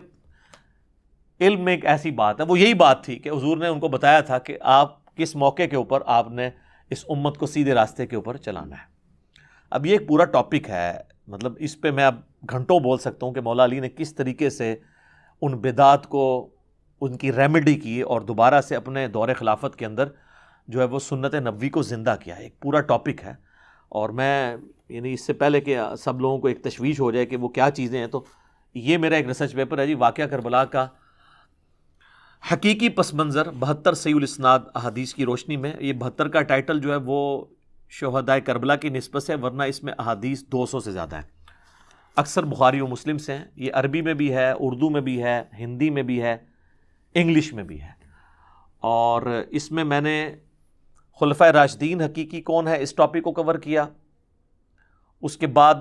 علم میں ایک ایسی بات ہے، وہ یہی بات تھی کہ حضور نے ان کو بتایا تھا کہ آپ کس موقع کے اوپر آپ نے اس امت کو سیدھے راستے کے اوپر چلانا ہے۔ اب یہ ایک پورا ٹاپک ہے۔ مطلب اس پہ میں اب گھنٹوں بول سکتا ہوں کہ مولا علی نے کس طریقے سے ان بدعات کو، ان کی ریمیڈی کی اور دوبارہ سے اپنے دور خلافت کے اندر جو ہے وہ سنت نبوی کو زندہ کیا۔ ہے ایک پورا ٹاپک ہے۔ اور میں یعنی اس سے پہلے کہ سب لوگوں کو ایک تشویش ہو جائے کہ وہ کیا چیزیں ہیں، تو یہ میرا ایک ریسرچ پیپر ہے جی واقعہ کربلا کا۔ حقیقی پس منظر بہتر سی الاسناد احادیث کی روشنی میں، یہ بہتر کا ٹائٹل جو ہے وہ شہدائے کربلا کی نسبت سے، ورنہ اس میں احادیث دو سو سے زیادہ ہے اکثر بخاری و مسلم سے ہیں۔ یہ عربی میں بھی ہے، اردو میں بھی ہے، ہندی میں بھی ہے، انگلش میں بھی ہے۔ اور اس میں میں نے خلفۂ راشدین حقیقی کون ہے، اس ٹاپک کو کور کیا۔ اس کے بعد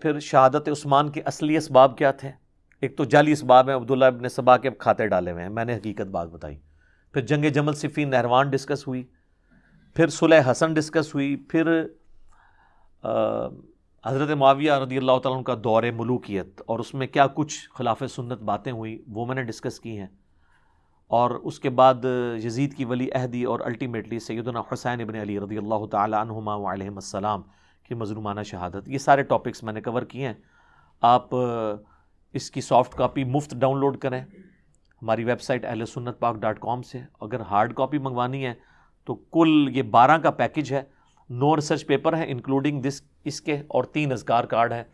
پھر شہادت عثمان کے اصلی اسباب کیا تھے۔ ایک تو جعلی اسباب ہیں، عبداللہ ابن صبا کے کھاتے ڈالے ہوئے ہیں۔ میں نے حقیقت بات بتائی۔ پھر جنگ جمل صفی نہروان ڈسکس ہوئی۔ پھر صلح حسن ڈسکس ہوئی، پھر حضرت معاویہ رضی اللہ تعالیٰ کا دور ملوکیت اور اس میں کیا کچھ خلاف سنت باتیں ہوئی، وہ میں نے ڈسکس کی ہیں۔ اور اس کے بعد یزید کی ولی عہدی اور الٹیمیٹلی سیدنا حسین ابن علی رضی اللہ تعالیٰ عنہما علیہم السلام کی مظلومانہ شہادت۔ یہ سارے ٹاپکس میں نے کور کیے ہیں۔ آپ اس کی سافٹ کاپی مفت ڈاؤن لوڈ کریں۔ ہماری ویب سائٹ اہل سنت پاک ڈاٹ کام سے۔ اگر ہارڈ کاپی منگوانی ہے تو کل یہ بارہ کا پیکج ہے نو ریسرچ پیپر ہے انکلوڈنگ دس اس کے اور تین ازکار کارڈ ہیں۔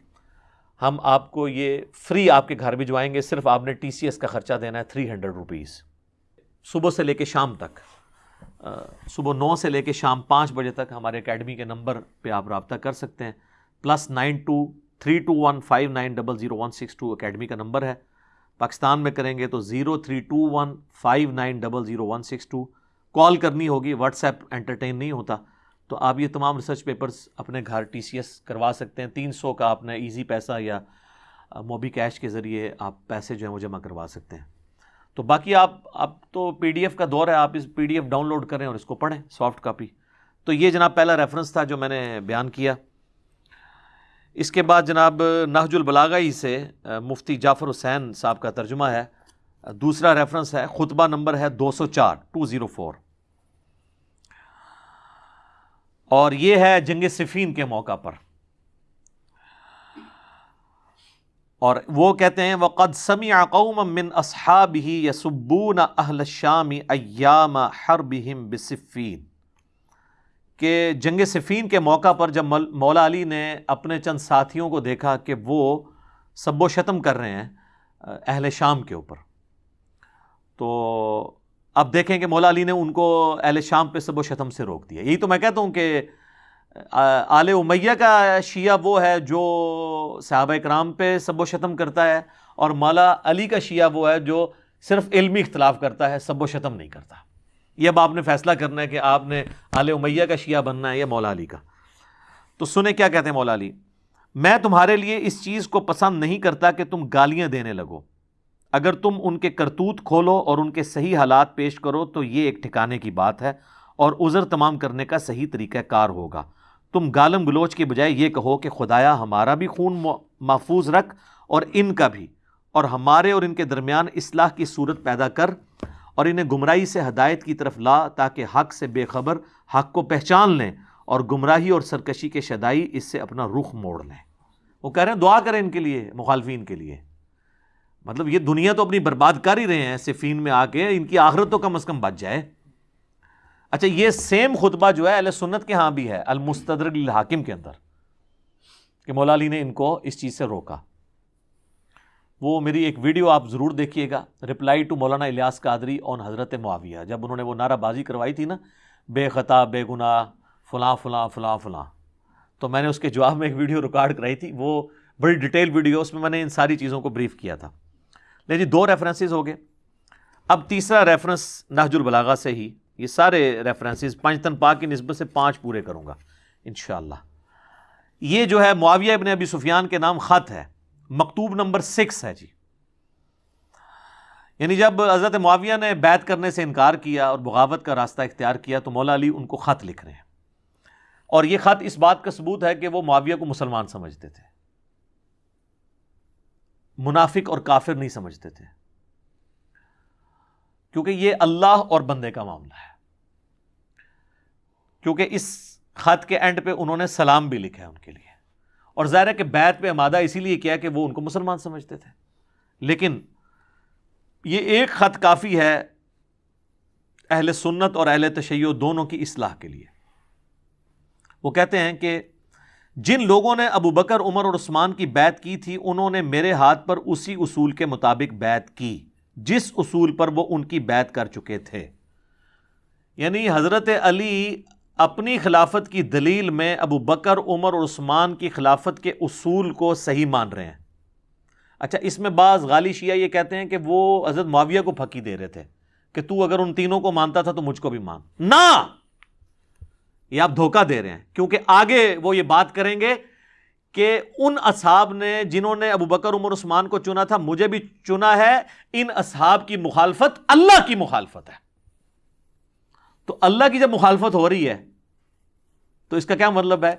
ہم آپ کو یہ فری آپ کے گھر بھجوائیں گے، صرف آپ نے ٹی سی ایس کا خرچہ دینا ہے تھری ہنڈریڈ روپیز صبح سے لے کے شام تک صبح نو سے لے کے شام پانچ بجے تک ہمارے اکیڈمی کے نمبر پہ آپ رابطہ کر سکتے ہیں۔ Plus nine two three two one five nine double zero one six two academy کا نمبر ہے۔ پاکستان میں کریں گے تو zero three two one five nine double zero one six two call کرنی ہوگی، واٹس ایپ انٹرٹین نہیں ہوتا، تو آپ یہ تمام ریسرچ پیپرز اپنے گھر ٹی سی ایس کروا سکتے ہیں۔ تین سو کا آپ نے ایزی پیسہ یا موبی کیش کے ذریعے آپ پیسے جو ہیں وہ جمع کروا سکتے ہیں۔ تو باقی آپ اب تو پی ڈی ایف کا دور ہے، آپ اس P D F download کریں اور اس کو پڑھیں سافٹ کاپی تو یہ جناب پہلا ریفرنس تھا جو میں نے بیان کیا۔ اس کے بعد جناب نہج البلاغی سے مفتی جعفر حسین صاحب کا ترجمہ ہے۔ دوسرا ریفرنس ہے، خطبہ نمبر ہے دو سو چار ٹو زیرو فور اور یہ ہے جنگ صفین کے موقع پر۔ اور وہ کہتے ہیں، وقد سمع قوم من اصحابه يسبون اهل الشام ایام حربهم بصفین کہ جنگ صفین کے موقع پر جب مولا علی نے اپنے چند ساتھیوں کو دیکھا کہ وہ سب و شتم کر رہے ہیں، اہل شام کے اوپر۔ تو اب دیکھیں کہ مولا علی نے ان کو اہل شام پہ سب و شتم سے روک دیا۔ یہی تو میں کہتا ہوں کہ آل امیہ کا شیعہ وہ ہے جو صحابہ کرام پہ سب و شتم کرتا ہے اور مولا علی کا شیعہ وہ ہے جو صرف علمی اختلاف کرتا ہے، سب و شتم نہیں کرتا۔ یہ اب آپ نے فیصلہ کرنا ہے کہ آپ نے آل امیہ کا شیعہ بننا ہے یا مولا علی کا۔ تو سنیں کیا کہتے ہیں مولا علی؟ میں تمہارے لیے اس چیز کو پسند نہیں کرتا کہ تم گالیاں دینے لگو۔ اگر تم ان کے کرتوت کھولو اور ان کے صحیح حالات پیش کرو تو یہ ایک ٹھکانے کی بات ہے اور عذر تمام کرنے کا صحیح طریقہ کار ہوگا۔ تم گالم گلوچ کے بجائے یہ کہو کہ خدایا ہمارا بھی خون محفوظ رکھ اور ان کا بھی، اور ہمارے اور ان کے درمیان اصلاح کی صورت پیدا کر اور انہیں گمراہی سے ہدایت کی طرف لا تاکہ حق سے بے خبر حق کو پہچان لیں اور گمراہی اور سرکشی کے شدائی اس سے اپنا رخ موڑ لیں۔ وہ کہہ رہے ہیں، دعا کریں ان کے لیے، مخالفین کے لیے۔ مطلب یہ دنیا تو اپنی برباد کر ہی رہے ہیں صفین میں آ کے، ان کی آخرت تو کم از کم بچ جائے۔ اچھا یہ سیم خطبہ جو ہے اہل سنت کے ہاں بھی ہے المستدر الحاکم کے اندر، کہ مولا علی نے ان کو اس چیز سے روکا۔ وہ میری ایک ویڈیو آپ ضرور دیکھیے گا رپلائی ٹو مولانا الیاس قادری اون حضرت معاویہ۔ جب انہوں نے وہ نعرہ بازی کروائی تھی نا، بے خطا، بے گناہ، فلاں فلاں فلاں فلاں۔ تو میں نے اس کے جواب میں ایک ویڈیو ریکارڈ کرائی تھی، وہ بڑی ڈیٹیل ویڈیو، اس میں میں نے ان ساری چیزوں کو بریف کیا تھا۔ جی دو ریفرنسز ہو گئے۔ اب تیسرا ریفرنس نہج البلاغا سے ہی۔ یہ سارے ریفرنسز پانچ تن پاک کی نسبت سے پانچ پورے کروں گا، انشاءاللہ۔ یہ جو ہے، معاویہ ابن ابی سفیان کے نام خط ہے۔ مکتوب نمبر سکس ہے جی۔ یعنی جب حضرت معاویہ نے بیت کرنے سے انکار کیا اور بغاوت کا راستہ اختیار کیا، تو مولا علی ان کو خط لکھ رہے ہیں۔ اور یہ خط اس بات کا ثبوت ہے کہ وہ معاویہ کو مسلمان سمجھتے تھے۔ منافق اور کافر نہیں سمجھتے تھے۔ کیونکہ یہ اللہ اور بندے کا معاملہ ہے۔ کیونکہ اس خط کے اینڈ پہ انہوں نے سلام بھی لکھا ہے ان کے لیے۔ اور ظاہر ہے کہ بیت پہ امادہ اسی لیے کیا کہ وہ ان کو مسلمان سمجھتے تھے۔ لیکن یہ ایک خط کافی ہے اہل سنت اور اہل تشیع دونوں کی اصلاح کے لیے۔ وہ کہتے ہیں کہ جن لوگوں نے ابو بکر، عمر اور عثمان کی بیت کی تھی، انہوں نے میرے ہاتھ پر اسی اصول کے مطابق بیت کی، جس اصول پر وہ ان کی بیت کر چکے تھے۔ یعنی حضرت علی اپنی خلافت کی دلیل میں ابو بکر، عمر اور عثمان کی خلافت کے اصول کو صحیح مان رہے ہیں۔ اچھا اس میں بعض غالی شیعہ یہ کہتے ہیں کہ وہ حضرت معاویہ کو پھکی دے رہے تھے کہ تو اگر ان تینوں کو مانتا تھا تو مجھ کو بھی مان۔ نہ! یہ آپ دھوکہ دے رہے ہیں۔ کیونکہ آگے وہ یہ بات کریں گے کہ ان اصحاب نے جنہوں نے ابو بکر، عمر، عثمان کو چنا تھا، مجھے بھی چنا ہے، ان اصحاب کی مخالفت اللہ کی مخالفت ہے۔ تو اللہ کی جب مخالفت ہو رہی ہے، تو اس کا کیا مطلب ہے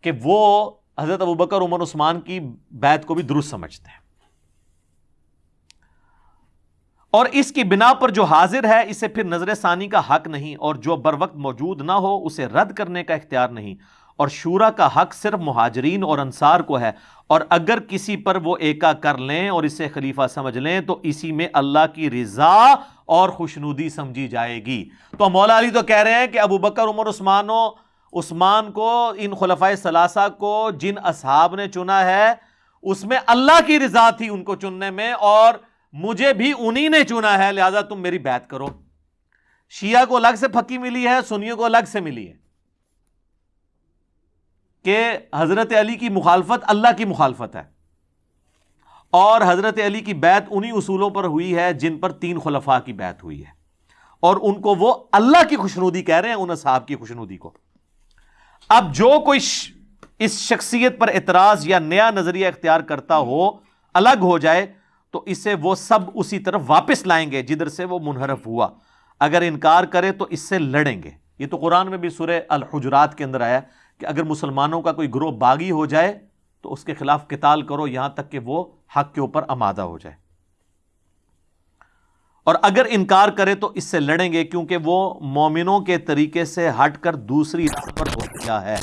کہ وہ حضرت ابو بکر، عمر، عثمان کی بیت کو بھی درست سمجھتے ہیں۔ اور اس کی بنا پر جو حاضر ہے، اسے پھر نظر ثانی کا حق نہیں، اور جو بر وقت موجود نہ ہو، اسے رد کرنے کا اختیار نہیں۔ اور شورا کا حق صرف مہاجرین اور انصار کو ہے۔ اور اگر کسی پر وہ ایکا کر لیں اور اسے خلیفہ سمجھ لیں، تو اسی میں اللہ کی رضا اور خوشنودی سمجھی جائے گی۔ تو مولا علی تو کہہ رہے ہیں کہ ابو بکر، عمر، عثمان و عثمان کو، ان خلفۂ ثلاثہ کو جن اصحاب نے چنا ہے، اس میں اللہ کی رضا تھی ان کو چننے میں، اور مجھے بھی انہی نے چنا ہے، لہذا تم میری بیعت کرو۔ شیعہ کو الگ سے پھکی ملی ہے، سنیوں کو الگ سے ملی ہے۔ کہ حضرت علی کی مخالفت اللہ کی مخالفت ہے۔ اور حضرت علی کی بیعت انہی اصولوں پر ہوئی ہے جن پر تین خلفاء کی بیعت ہوئی ہے۔ اور ان کو وہ اللہ کی خوشنودی کہہ رہے ہیں، ان صاحب کی خوشنودی کو۔ اب جو کوئی اس شخصیت پر اعتراض یا نیا نظریہ اختیار کرتا ہو، الگ ہو جائے تو اسے وہ سب اسی طرف واپس لائیں گے جدھر سے وہ منحرف ہوا۔ اگر انکار کرے تو اس سے لڑیں گے۔ یہ تو قرآن میں بھی سورہ الحجرات کے اندر آیا کہ اگر مسلمانوں کا کوئی گروہ باغی ہو جائے تو اس کے خلاف قتال کرو، یہاں تک کہ وہ حق کے اوپر آمادہ ہو جائے۔ اور اگر انکار کرے تو اس سے لڑیں گے کیونکہ وہ مومنوں کے طریقے سے ہٹ کر دوسری راہ پر ہو گیا ہے۔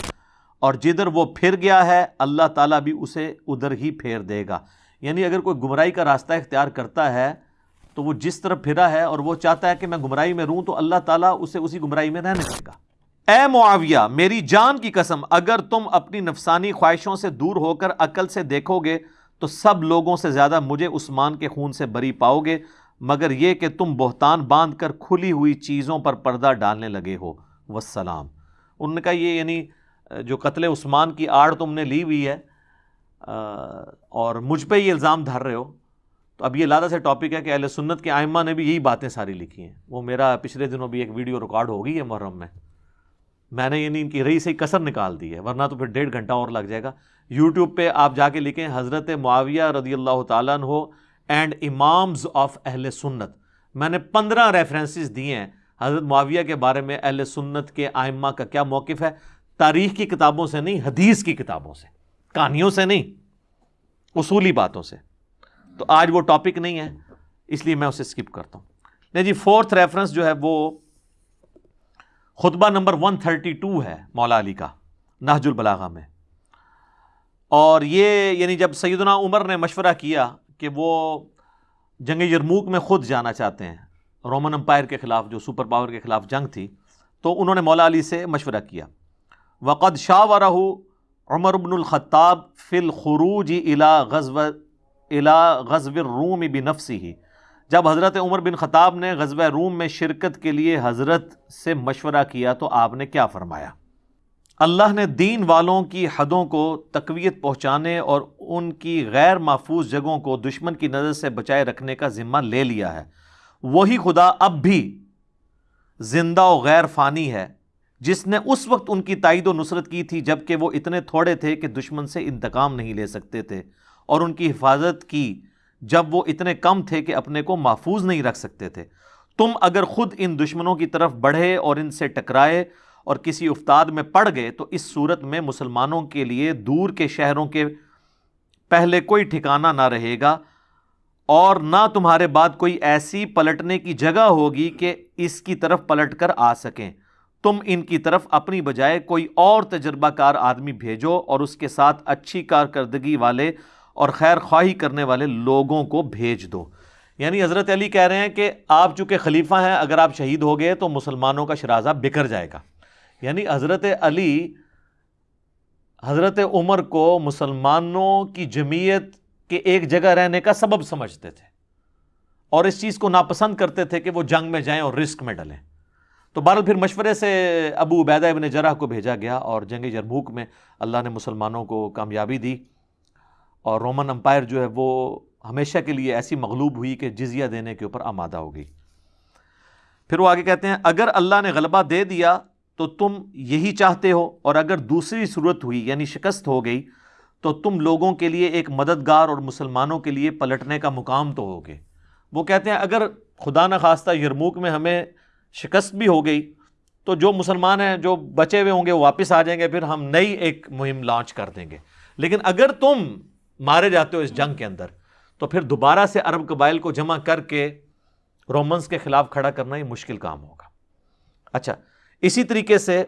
اور جدھر وہ پھر گیا ہے، اللہ تعالیٰ بھی اسے ادھر ہی پھیر دے گا۔ یعنی اگر کوئی گمراہی کا راستہ اختیار کرتا ہے تو وہ جس طرف پھرا ہے اور وہ چاہتا ہے کہ میں گمراہی میں روں تو اللہ تعالیٰ اسے اسی گمراہی میں رہنے دے گا۔ اے معاویہ، میری جان کی قسم، اگر تم اپنی نفسانی خواہشوں سے دور ہو کر عقل سے دیکھو گے تو سب لوگوں سے زیادہ مجھے عثمان کے خون سے بری پاؤ گے، مگر یہ کہ تم بہتان باندھ کر کھلی ہوئی چیزوں پر پردہ ڈالنے لگے ہو۔ وسلام انہوں نے کہا یہ یعنی جو قتل عثمان کی آڑ تم نے لی ہوئی ہے اور مجھ پہ یہ الزام دھر رہے ہو، تو اب یہ لادہ سے ٹاپک ہے کہ اہل سنت کے آئمہ نے بھی یہی باتیں ساری لکھی ہیں۔ وہ میرا پچھلے دنوں بھی ایک ویڈیو ریکارڈ ہو گئی ہے محرم میں۔ میں نے یعنی ان کی رئی سے کثر نکال دی ہے، ورنہ تو پھر ڈیڑھ گھنٹہ اور لگ جائے گا۔ یوٹیوب پہ آپ جا کے لکھیں، حضرت معاویہ رضی اللہ تعالیٰ ہو اینڈ امامز آف اہل سنت۔ میں نے پندرہ ریفرنسز دیے ہیں۔ حضرت معاویہ کے بارے میں اہل سنت کے آئمہ کا کیا موقف ہے؟ تاریخ کی کتابوں سے نہیں، حدیث کی کتابوں سے۔ کہانیوں سے نہیں، اصولی باتوں سے۔ تو آج وہ ٹاپک نہیں ہے، اس لیے میں اسے اسکپ کرتا ہوں۔ نہیں جی فورتھ ریفرنس جو ہے وہ خطبہ نمبر ون تھرٹی ٹو ہے مولا علی کا، نہج البلاغہ میں۔ اور یہ یعنی جب سیدنا عمر نے مشورہ کیا کہ وہ جنگ یرموک میں خود جانا چاہتے ہیں رومن امپائر کے خلاف جو سپر پاور کے خلاف جنگ تھی، تو انہوں نے مولا علی سے مشورہ کیا۔ وقد شاہ و عمر بن الخطاب فی الخروج الا غزو الا غزو الروم بنفسی ہی جب حضرت عمر بن خطاب نے غزوہ روم میں شرکت کے لیے حضرت سے مشورہ کیا تو آپ نے کیا فرمایا؟ اللہ نے دین والوں کی حدوں کو تقویت پہنچانے اور ان کی غیر محفوظ جگہوں کو دشمن کی نظر سے بچائے رکھنے کا ذمہ لے لیا ہے۔ وہی خدا اب بھی زندہ و غیر فانی ہے۔ جس نے اس وقت ان کی تائید و نصرت کی تھی جبکہ وہ اتنے تھوڑے تھے کہ دشمن سے انتقام نہیں لے سکتے تھے اور ان کی حفاظت کی جب وہ اتنے کم تھے کہ اپنے کو محفوظ نہیں رکھ سکتے تھے۔ تم اگر خود ان دشمنوں کی طرف بڑھے اور ان سے ٹکرائے اور کسی افتاد میں پڑ گئے تو اس صورت میں مسلمانوں کے لیے دور کے شہروں کے پہلے کوئی ٹھکانہ نہ رہے گا اور نہ تمہارے بعد کوئی ایسی پلٹنے کی جگہ ہوگی کہ اس کی طرف پلٹ کر آ سکیں۔ تم ان کی طرف اپنی بجائے کوئی اور تجربہ کار آدمی بھیجو اور اس کے ساتھ اچھی کارکردگی والے اور خیر خواہی کرنے والے لوگوں کو بھیج دو۔ یعنی حضرت علی کہہ رہے ہیں کہ آپ چونکہ خلیفہ ہیں، اگر آپ شہید ہو گئے تو مسلمانوں کا شرازہ بکھر جائے گا۔ یعنی حضرت علی، حضرت عمر کو مسلمانوں کی جمعیت کے ایک جگہ رہنے کا سبب سمجھتے تھے اور اس چیز کو ناپسند کرتے تھے کہ وہ جنگ میں جائیں اور رسک میں ڈلیں۔ تو بہرحال پھر مشورے سے ابو عبیدہ ابن جرح کو بھیجا گیا اور جنگ جرموک میں اللہ نے مسلمانوں کو کامیابی دی اور رومن امپائر جو ہے وہ ہمیشہ کے لیے ایسی مغلوب ہوئی کہ جزیہ دینے کے اوپر آمادہ ہو گئی۔ پھر وہ آگے کہتے ہیں، اگر اللہ نے غلبہ دے دیا تو تم یہی چاہتے ہو اور اگر دوسری صورت ہوئی یعنی شکست ہو گئی، تو تم لوگوں کے لیے ایک مددگار اور مسلمانوں کے لیے پلٹنے کا مقام تو ہوگے وہ کہتے ہیں، اگر خدا نخواستہ یرموک میں ہمیں شکست بھی ہو گئی۔ تو جو مسلمان ہیں، جو بچے ہوئے ہوں گے، وہ واپس آ جائیں گے، پھر ہم نئی ایک مہم لانچ کر دیں گے۔ لیکن اگر تم مارے جاتے ہو اس جنگ کے اندر، تو پھر دوبارہ سے عرب قبائل کو جمع کر کے رومنس کے خلاف کھڑا کرنا ہی مشکل کام ہوگا۔ اچھا اسی طریقے سے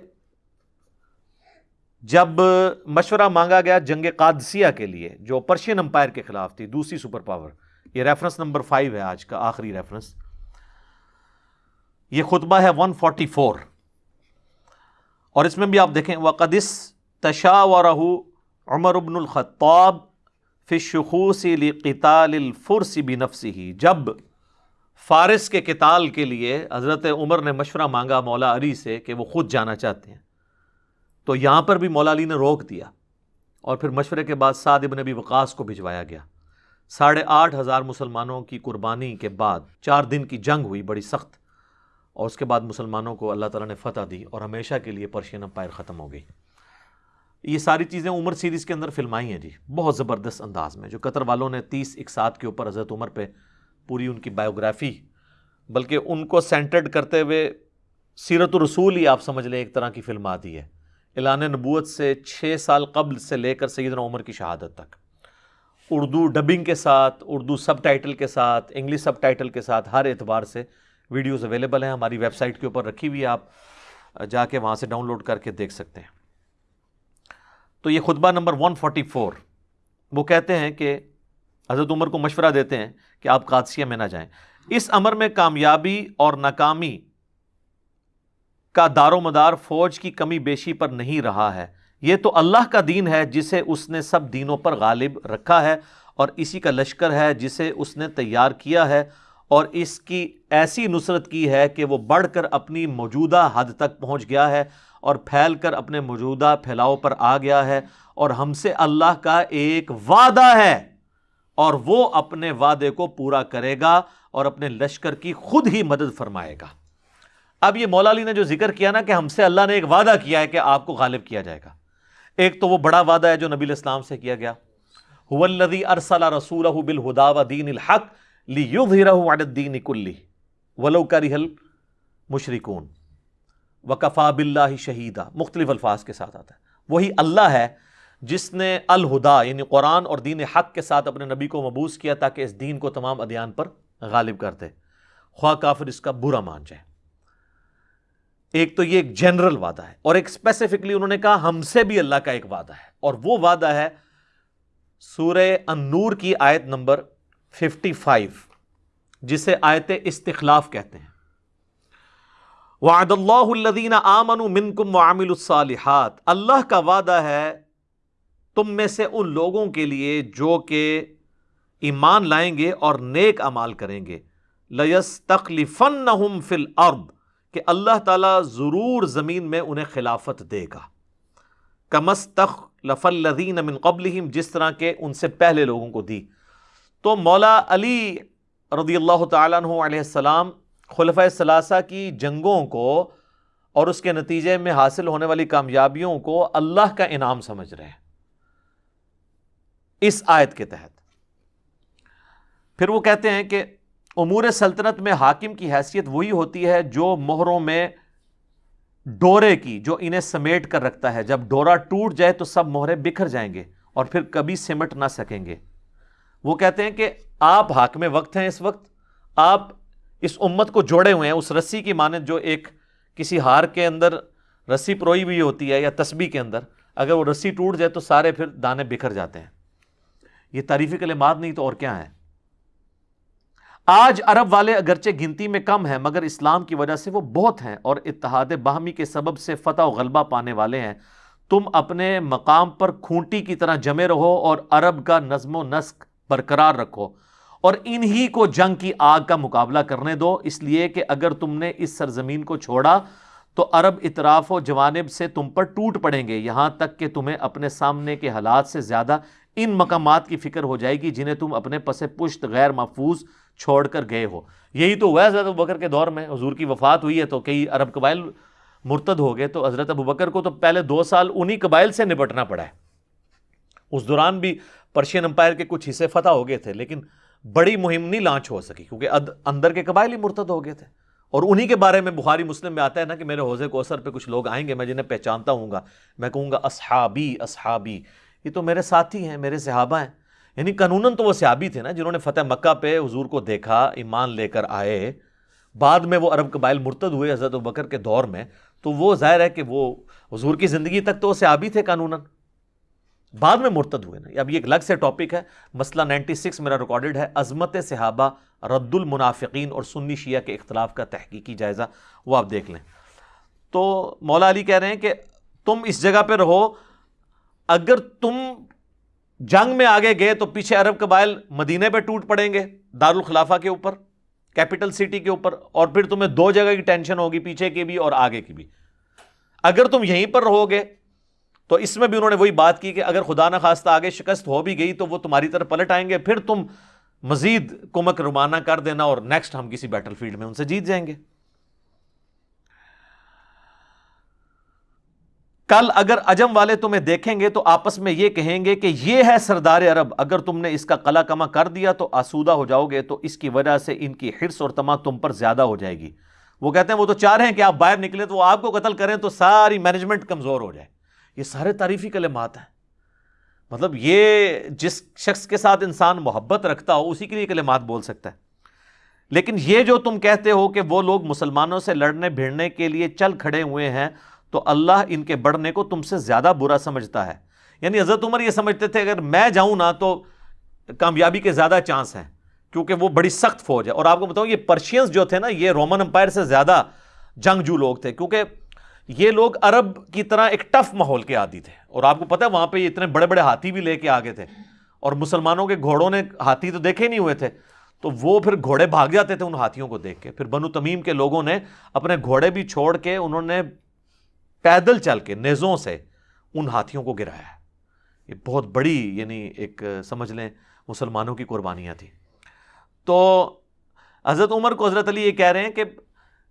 جب مشورہ مانگا گیا جنگ قادسیہ کے لیے، جو پرشین امپائر کے خلاف تھی، دوسری سپر پاور، یہ ریفرنس نمبر فائیو ہے آج کا آخری ریفرنس۔ یہ خطبہ ہے ون فورٹی فور۔ اور اس میں بھی آپ دیکھیں وہ قدس تشا و رہو عمر ابن الخطاب فشخوسی قطال الفرسی بھی نفسی ہی جب فارس کے کتال کے لیے حضرت عمر نے مشورہ مانگا مولا علی سے کہ وہ خود جانا چاہتے ہیں، تو یہاں پر بھی مولا علی نے روک دیا اور پھر مشورے کے بعد سعد ابن نبی وقاص کو بھجوایا گیا۔ ساڑھے آٹھ ہزار مسلمانوں کی قربانی کے بعد چار دن کی جنگ ہوئی، بڑی سخت۔ اور اس کے بعد مسلمانوں کو اللہ تعالیٰ نے فتح دی اور ہمیشہ کے لیے پرشین امپائر ختم ہو گئی۔ یہ ساری چیزیں عمر سیریز کے اندر فلمائی ہیں جی بہت زبردست انداز میں، جو قطر والوں نے تیس اکسات کے اوپر حضرت عمر پہ پوری ان کی بایوگرافی، بلکہ ان کو سینٹرڈ کرتے ہوئے سیرت الرسول ہی آپ سمجھ لیں ایک طرح کی فلم آتی ہے۔ اعلان نبوت سے چھ سال قبل سے لے کر سیدنا عمر کی شہادت تک۔ اردو ڈبنگ کے ساتھ، اردو سب ٹائٹل کے ساتھ، انگلش سب ٹائٹل کے ساتھ ہر اعتبار سے ویڈیوز اویلیبل ہیں، ہماری ویب سائٹ کے اوپر رکھی ہوئی ہے، آپ جا کے وہاں سے ڈاؤن لوڈ کر کے دیکھ سکتے ہیں۔ تو یہ خطبہ نمبر 144 وہ کہتے ہیں کہ حضرت عمر کو مشورہ دیتے ہیں کہ آپ قادسیہ میں نہ جائیں۔ اس عمر میں کامیابی اور ناکامی کا دار و مدار فوج کی کمی بیشی پر نہیں رہا ہے۔ یہ تو اللہ کا دین ہے جسے اس نے سب دینوں پر غالب رکھا ہے اور اسی کا لشکر ہے جسے اس نے تیار کیا ہے۔ اور اس کی ایسی نصرت کی ہے کہ وہ بڑھ کر اپنی موجودہ حد تک پہنچ گیا ہے اور پھیل کر اپنے موجودہ پھیلاؤ پر آ گیا ہے اور ہم سے اللہ کا ایک وعدہ ہے اور وہ اپنے وعدے کو پورا کرے گا اور اپنے لشکر کی خود ہی مدد فرمائے گا۔ اب یہ مولا علی نے جو ذکر کیا نا کہ ہم سے اللہ نے ایک وعدہ کیا ہے کہ آپ کو غالب کیا جائے گا۔ ایک تو وہ بڑا وعدہ ہے جو نبی الاسلام سے کیا گیا۔ ارسل رسول بالہدا و دین الحق الدین کلی ولو کرہل مشرکون وکفا باللہ شہیدہ مختلف الفاظ کے ساتھ آتا ہے۔ وہی اللہ ہے جس نے الہدا یعنی قرآن اور دین حق کے ساتھ اپنے نبی کو مبوس کیا تاکہ اس دین کو تمام ادیان پر غالب کر دے۔ خواہ کافر اس کا برا مان جائے۔ ایک تو یہ ایک جنرل وعدہ ہے اور ایک اسپیسیفکلی انہوں نے کہا ہم سے بھی اللہ کا ایک وعدہ ہے۔ اور وہ وعدہ ہے سورہ النور کی آیت نمبر ففٹی فائیو جسے آیت استخلاف کہتے ہیں. وعد اللہ الدین آمن منکم وعمل الصالحات. اللہ کا وعدہ ہے تم میں سے ان لوگوں کے لیے جو کہ ایمان لائیں گے اور نیک امال کریں گے. لس تخلیفن فل ارب کہ اللہ تعالیٰ ضرور زمین میں انہیں خلافت دے گا. کمس تخ لف الدین امن قبل جس طرح کے ان سے پہلے لوگوں کو دی. تو مولا علی رضی اللہ تعالیٰ عنہ علیہ السلام خلفۂ ثلاثہ کی جنگوں کو اور اس کے نتیجے میں حاصل ہونے والی کامیابیوں کو اللہ کا انعام سمجھ رہے ہیں۔ اس آیت کے تحت۔ پھر وہ کہتے ہیں کہ امور سلطنت میں حاکم کی حیثیت وہی ہوتی ہے جو مہروں میں ڈورے کی، جو انہیں سمیٹ کر رکھتا ہے۔ جب ڈورا ٹوٹ جائے تو سب مہرے بکھر جائیں گے اور پھر کبھی سمٹ نہ سکیں گے۔ وہ کہتے ہیں کہ آپ حاکم وقت ہیں اس وقت، آپ اس امت کو جوڑے ہوئے ہیں، اس رسی کی مانند جو ایک کسی ہار کے اندر رسی پروئی ہوئی ہوتی ہے یا تسبیح کے اندر، اگر وہ رسی ٹوٹ جائے تو سارے پھر دانے بکھر جاتے ہیں۔ یہ تعریفی کلمات نہیں تو اور کیا ہے؟ آج عرب والے اگرچہ گنتی میں کم ہیں، مگر اسلام کی وجہ سے وہ بہت ہیں اور اتحاد باہمی کے سبب سے فتح و غلبہ پانے والے ہیں۔ تم اپنے مقام پر کھونٹی کی طرح جمے رہو اور عرب کا نظم و نسق برقرار رکھو اور انہی کو جنگ کی آگ کا مقابلہ کرنے دو۔ اس لیے کہ اگر تم نے اس سرزمین کو چھوڑا تو عرب اطراف و جوانب سے تم پر ٹوٹ پڑیں گے۔ یہاں تک کہ تمہیں اپنے سامنے کے حالات سے زیادہ ان مقامات کی فکر ہو جائے گی جنہیں تم اپنے پس پشت غیر محفوظ چھوڑ کر گئے ہو۔ یہی تو ہوا حضرت بکر کے دور میں حضور کی وفات ہوئی ہے تو کئی عرب قبائل مرتد ہو گئے۔ تو حضرت ابو بکر کو تو پہلے دو سال انہی قبائل سے نپٹنا پڑا ہے۔ اس دوران بھی پرشین امپائر کے کچھ حصے فتح ہو گئے تھے، لیکن بڑی مہم نہیں لانچ ہو سکی، کیونکہ اندر کے قبائل ہی مرتد ہو گئے تھے۔ اور انہی کے بارے میں بخاری مسلم میں آتا ہے نا کہ میرے حوضے کو اثر پہ کچھ لوگ آئیں گے، میں جنہیں پہچانتا ہوں گا۔ میں کہوں گا اصحابی اصحابی۔ یہ تو میرے ساتھی ہیں، میرے صحابہ ہیں۔ یعنی قانون تو وہ صحابی تھے نا جنہوں نے فتح مکہ پہ حضور کو دیکھا، ایمان لے کر آئے۔ بعد میں وہ عرب قبائل مرتد ہوئے حضرت بکر کے دور میں، تو وہ ظاہر ہے کہ وہ حضور کی زندگی تک تو وہ صحابی تھے قانون بعد میں مرتد ہوئے نا۔ اب یہ ایک الگ سے ٹاپک ہے۔ مسئلہ نائنٹی سکس میرا ریکارڈڈ ہے۔ عظمت صحابہ رد المنافقین اور سنی شیعہ کے اختلاف کا تحقیقی جائزہ۔ وہ آپ دیکھ لیں۔ تو مولا علی کہہ رہے ہیں کہ تم اس جگہ پہ رہو۔ اگر تم جنگ میں آگے گئے تو پیچھے عرب قبائل مدینے پہ ٹوٹ پڑیں گے دارالخلافہ کے اوپر کیپٹل سٹی کے اوپر، اور پھر تمہیں دو جگہ کی ٹینشن ہوگی، پیچھے کی بھی اور آگے کی بھی۔ اگر تم یہیں پر رہو گے تو اس میں بھی انہوں نے وہی بات کی کہ اگر خدا نہ خواستہ آگے شکست ہو بھی گئی تو وہ تمہاری طرف پلٹ آئیں گے، پھر تم مزید کمک روانہ کر دینا اور نیکسٹ ہم کسی بیٹل فیلڈ میں ان سے جیت جائیں گے۔ کل اگر اجم والے تمہیں دیکھیں گے تو آپس میں یہ کہیں گے کہ یہ ہے سردار عرب، اگر تم نے اس کا قلع کما کر دیا تو آسودہ ہو جاؤ گے، تو اس کی وجہ سے ان کی حرص اور تما تم پر زیادہ ہو جائے گی۔ وہ کہتے ہیں وہ تو چاہ رہے ہیں کہ آپ باہر نکلے تو وہ آپ کو قتل کریں تو ساری مینجمنٹ کمزور ہو جائے۔ یہ سارے تعریفی کلمات ہیں۔ مطلب یہ جس شخص کے ساتھ انسان محبت رکھتا ہو، اسی کے لیے کلمات بول سکتا ہے۔ لیکن یہ جو تم کہتے ہو کہ وہ لوگ مسلمانوں سے لڑنے، بھیڑنے کے لیے چل کھڑے ہوئے ہیں، تو اللہ ان کے بڑھنے کو تم سے زیادہ برا سمجھتا ہے۔ یعنی حضرت عمر یہ سمجھتے تھے، اگر میں جاؤں نا تو کامیابی کے زیادہ چانس ہیں، کیونکہ وہ بڑی سخت فوج ہے۔ اور آپ کو بتاؤں، یہ پرشینس جو تھے نا، یہ رومن امپائر سے زیادہ جنگجو لوگ تھے، کیونکہ یہ لوگ عرب کی طرح ایک ٹف ماحول کے عادی تھے۔ اور آپ کو پتا ہے وہاں پہ اتنے بڑے بڑے ہاتھی بھی لے کے آگے تھے۔ اور مسلمانوں کے گھوڑوں نے ہاتھی تو دیکھے نہیں ہوئے تھے۔ تو وہ پھر گھوڑے بھاگ جاتے تھے ان ہاتھیوں کو دیکھ کے۔ پھر بنو تمیم کے لوگوں نے اپنے گھوڑے بھی چھوڑ کے انہوں نے پیدل چل کے نیزوں سے ان ہاتھیوں کو گرایا۔ یہ بہت بڑی یعنی ایک سمجھ لیں مسلمانوں کی قربانیاں تھیں۔ تو حضرت عمر کو حضرت علی یہ کہہ رہے ہیں کہ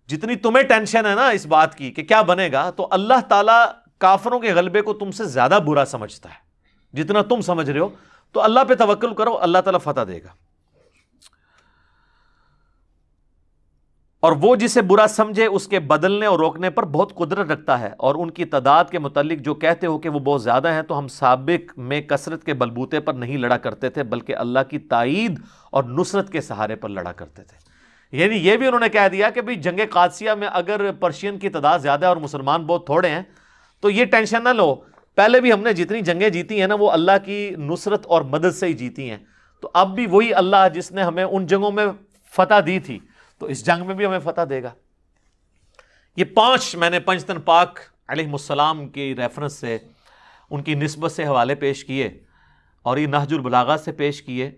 جتنی تمہیں ٹینشن ہے نا اس بات کی کہ کیا بنے گا، تو اللہ تعالیٰ کافروں کے غلبے کو تم سے زیادہ برا سمجھتا ہے۔ جتنا تم سمجھ رہے ہو، تو اللہ پہ توکل کرو، اللہ تعالیٰ فتح دے گا۔ اور وہ جسے برا سمجھے، اس کے بدلنے اور روکنے پر بہت قدرت رکھتا ہے۔ اور ان کی تعداد کے متعلق جو کہتے ہو کہ وہ بہت زیادہ ہیں، تو ہم سابق میں کثرت کے بلبوتے پر نہیں لڑا کرتے تھے، بلکہ اللہ کی تائید اور نصرت کے سہارے پر لڑا کرتے تھے۔ یعنی یہ بھی انہوں نے کہہ دیا کہ بھائی جنگ قادسیہ میں اگر پرشین کی تعداد زیادہ ہے اور مسلمان بہت تھوڑے ہیں، تو یہ ٹینشن نہ لو۔ پہلے بھی ہم نے جتنی جنگیں جیتی ہیں نا، وہ اللہ کی نصرت اور مدد سے ہی جیتی ہیں۔ تو اب بھی وہی اللہ جس نے ہمیں ان جنگوں میں فتح دی تھی، تو اس جنگ میں بھی ہمیں فتح دے گا۔ یہ پانچ میں نے پنجتن پاک علیہ السلام کی ریفرنس سے، ان کی نسبت سے حوالے پیش کیے اور یہ نہج البلاغا سے پیش کیے۔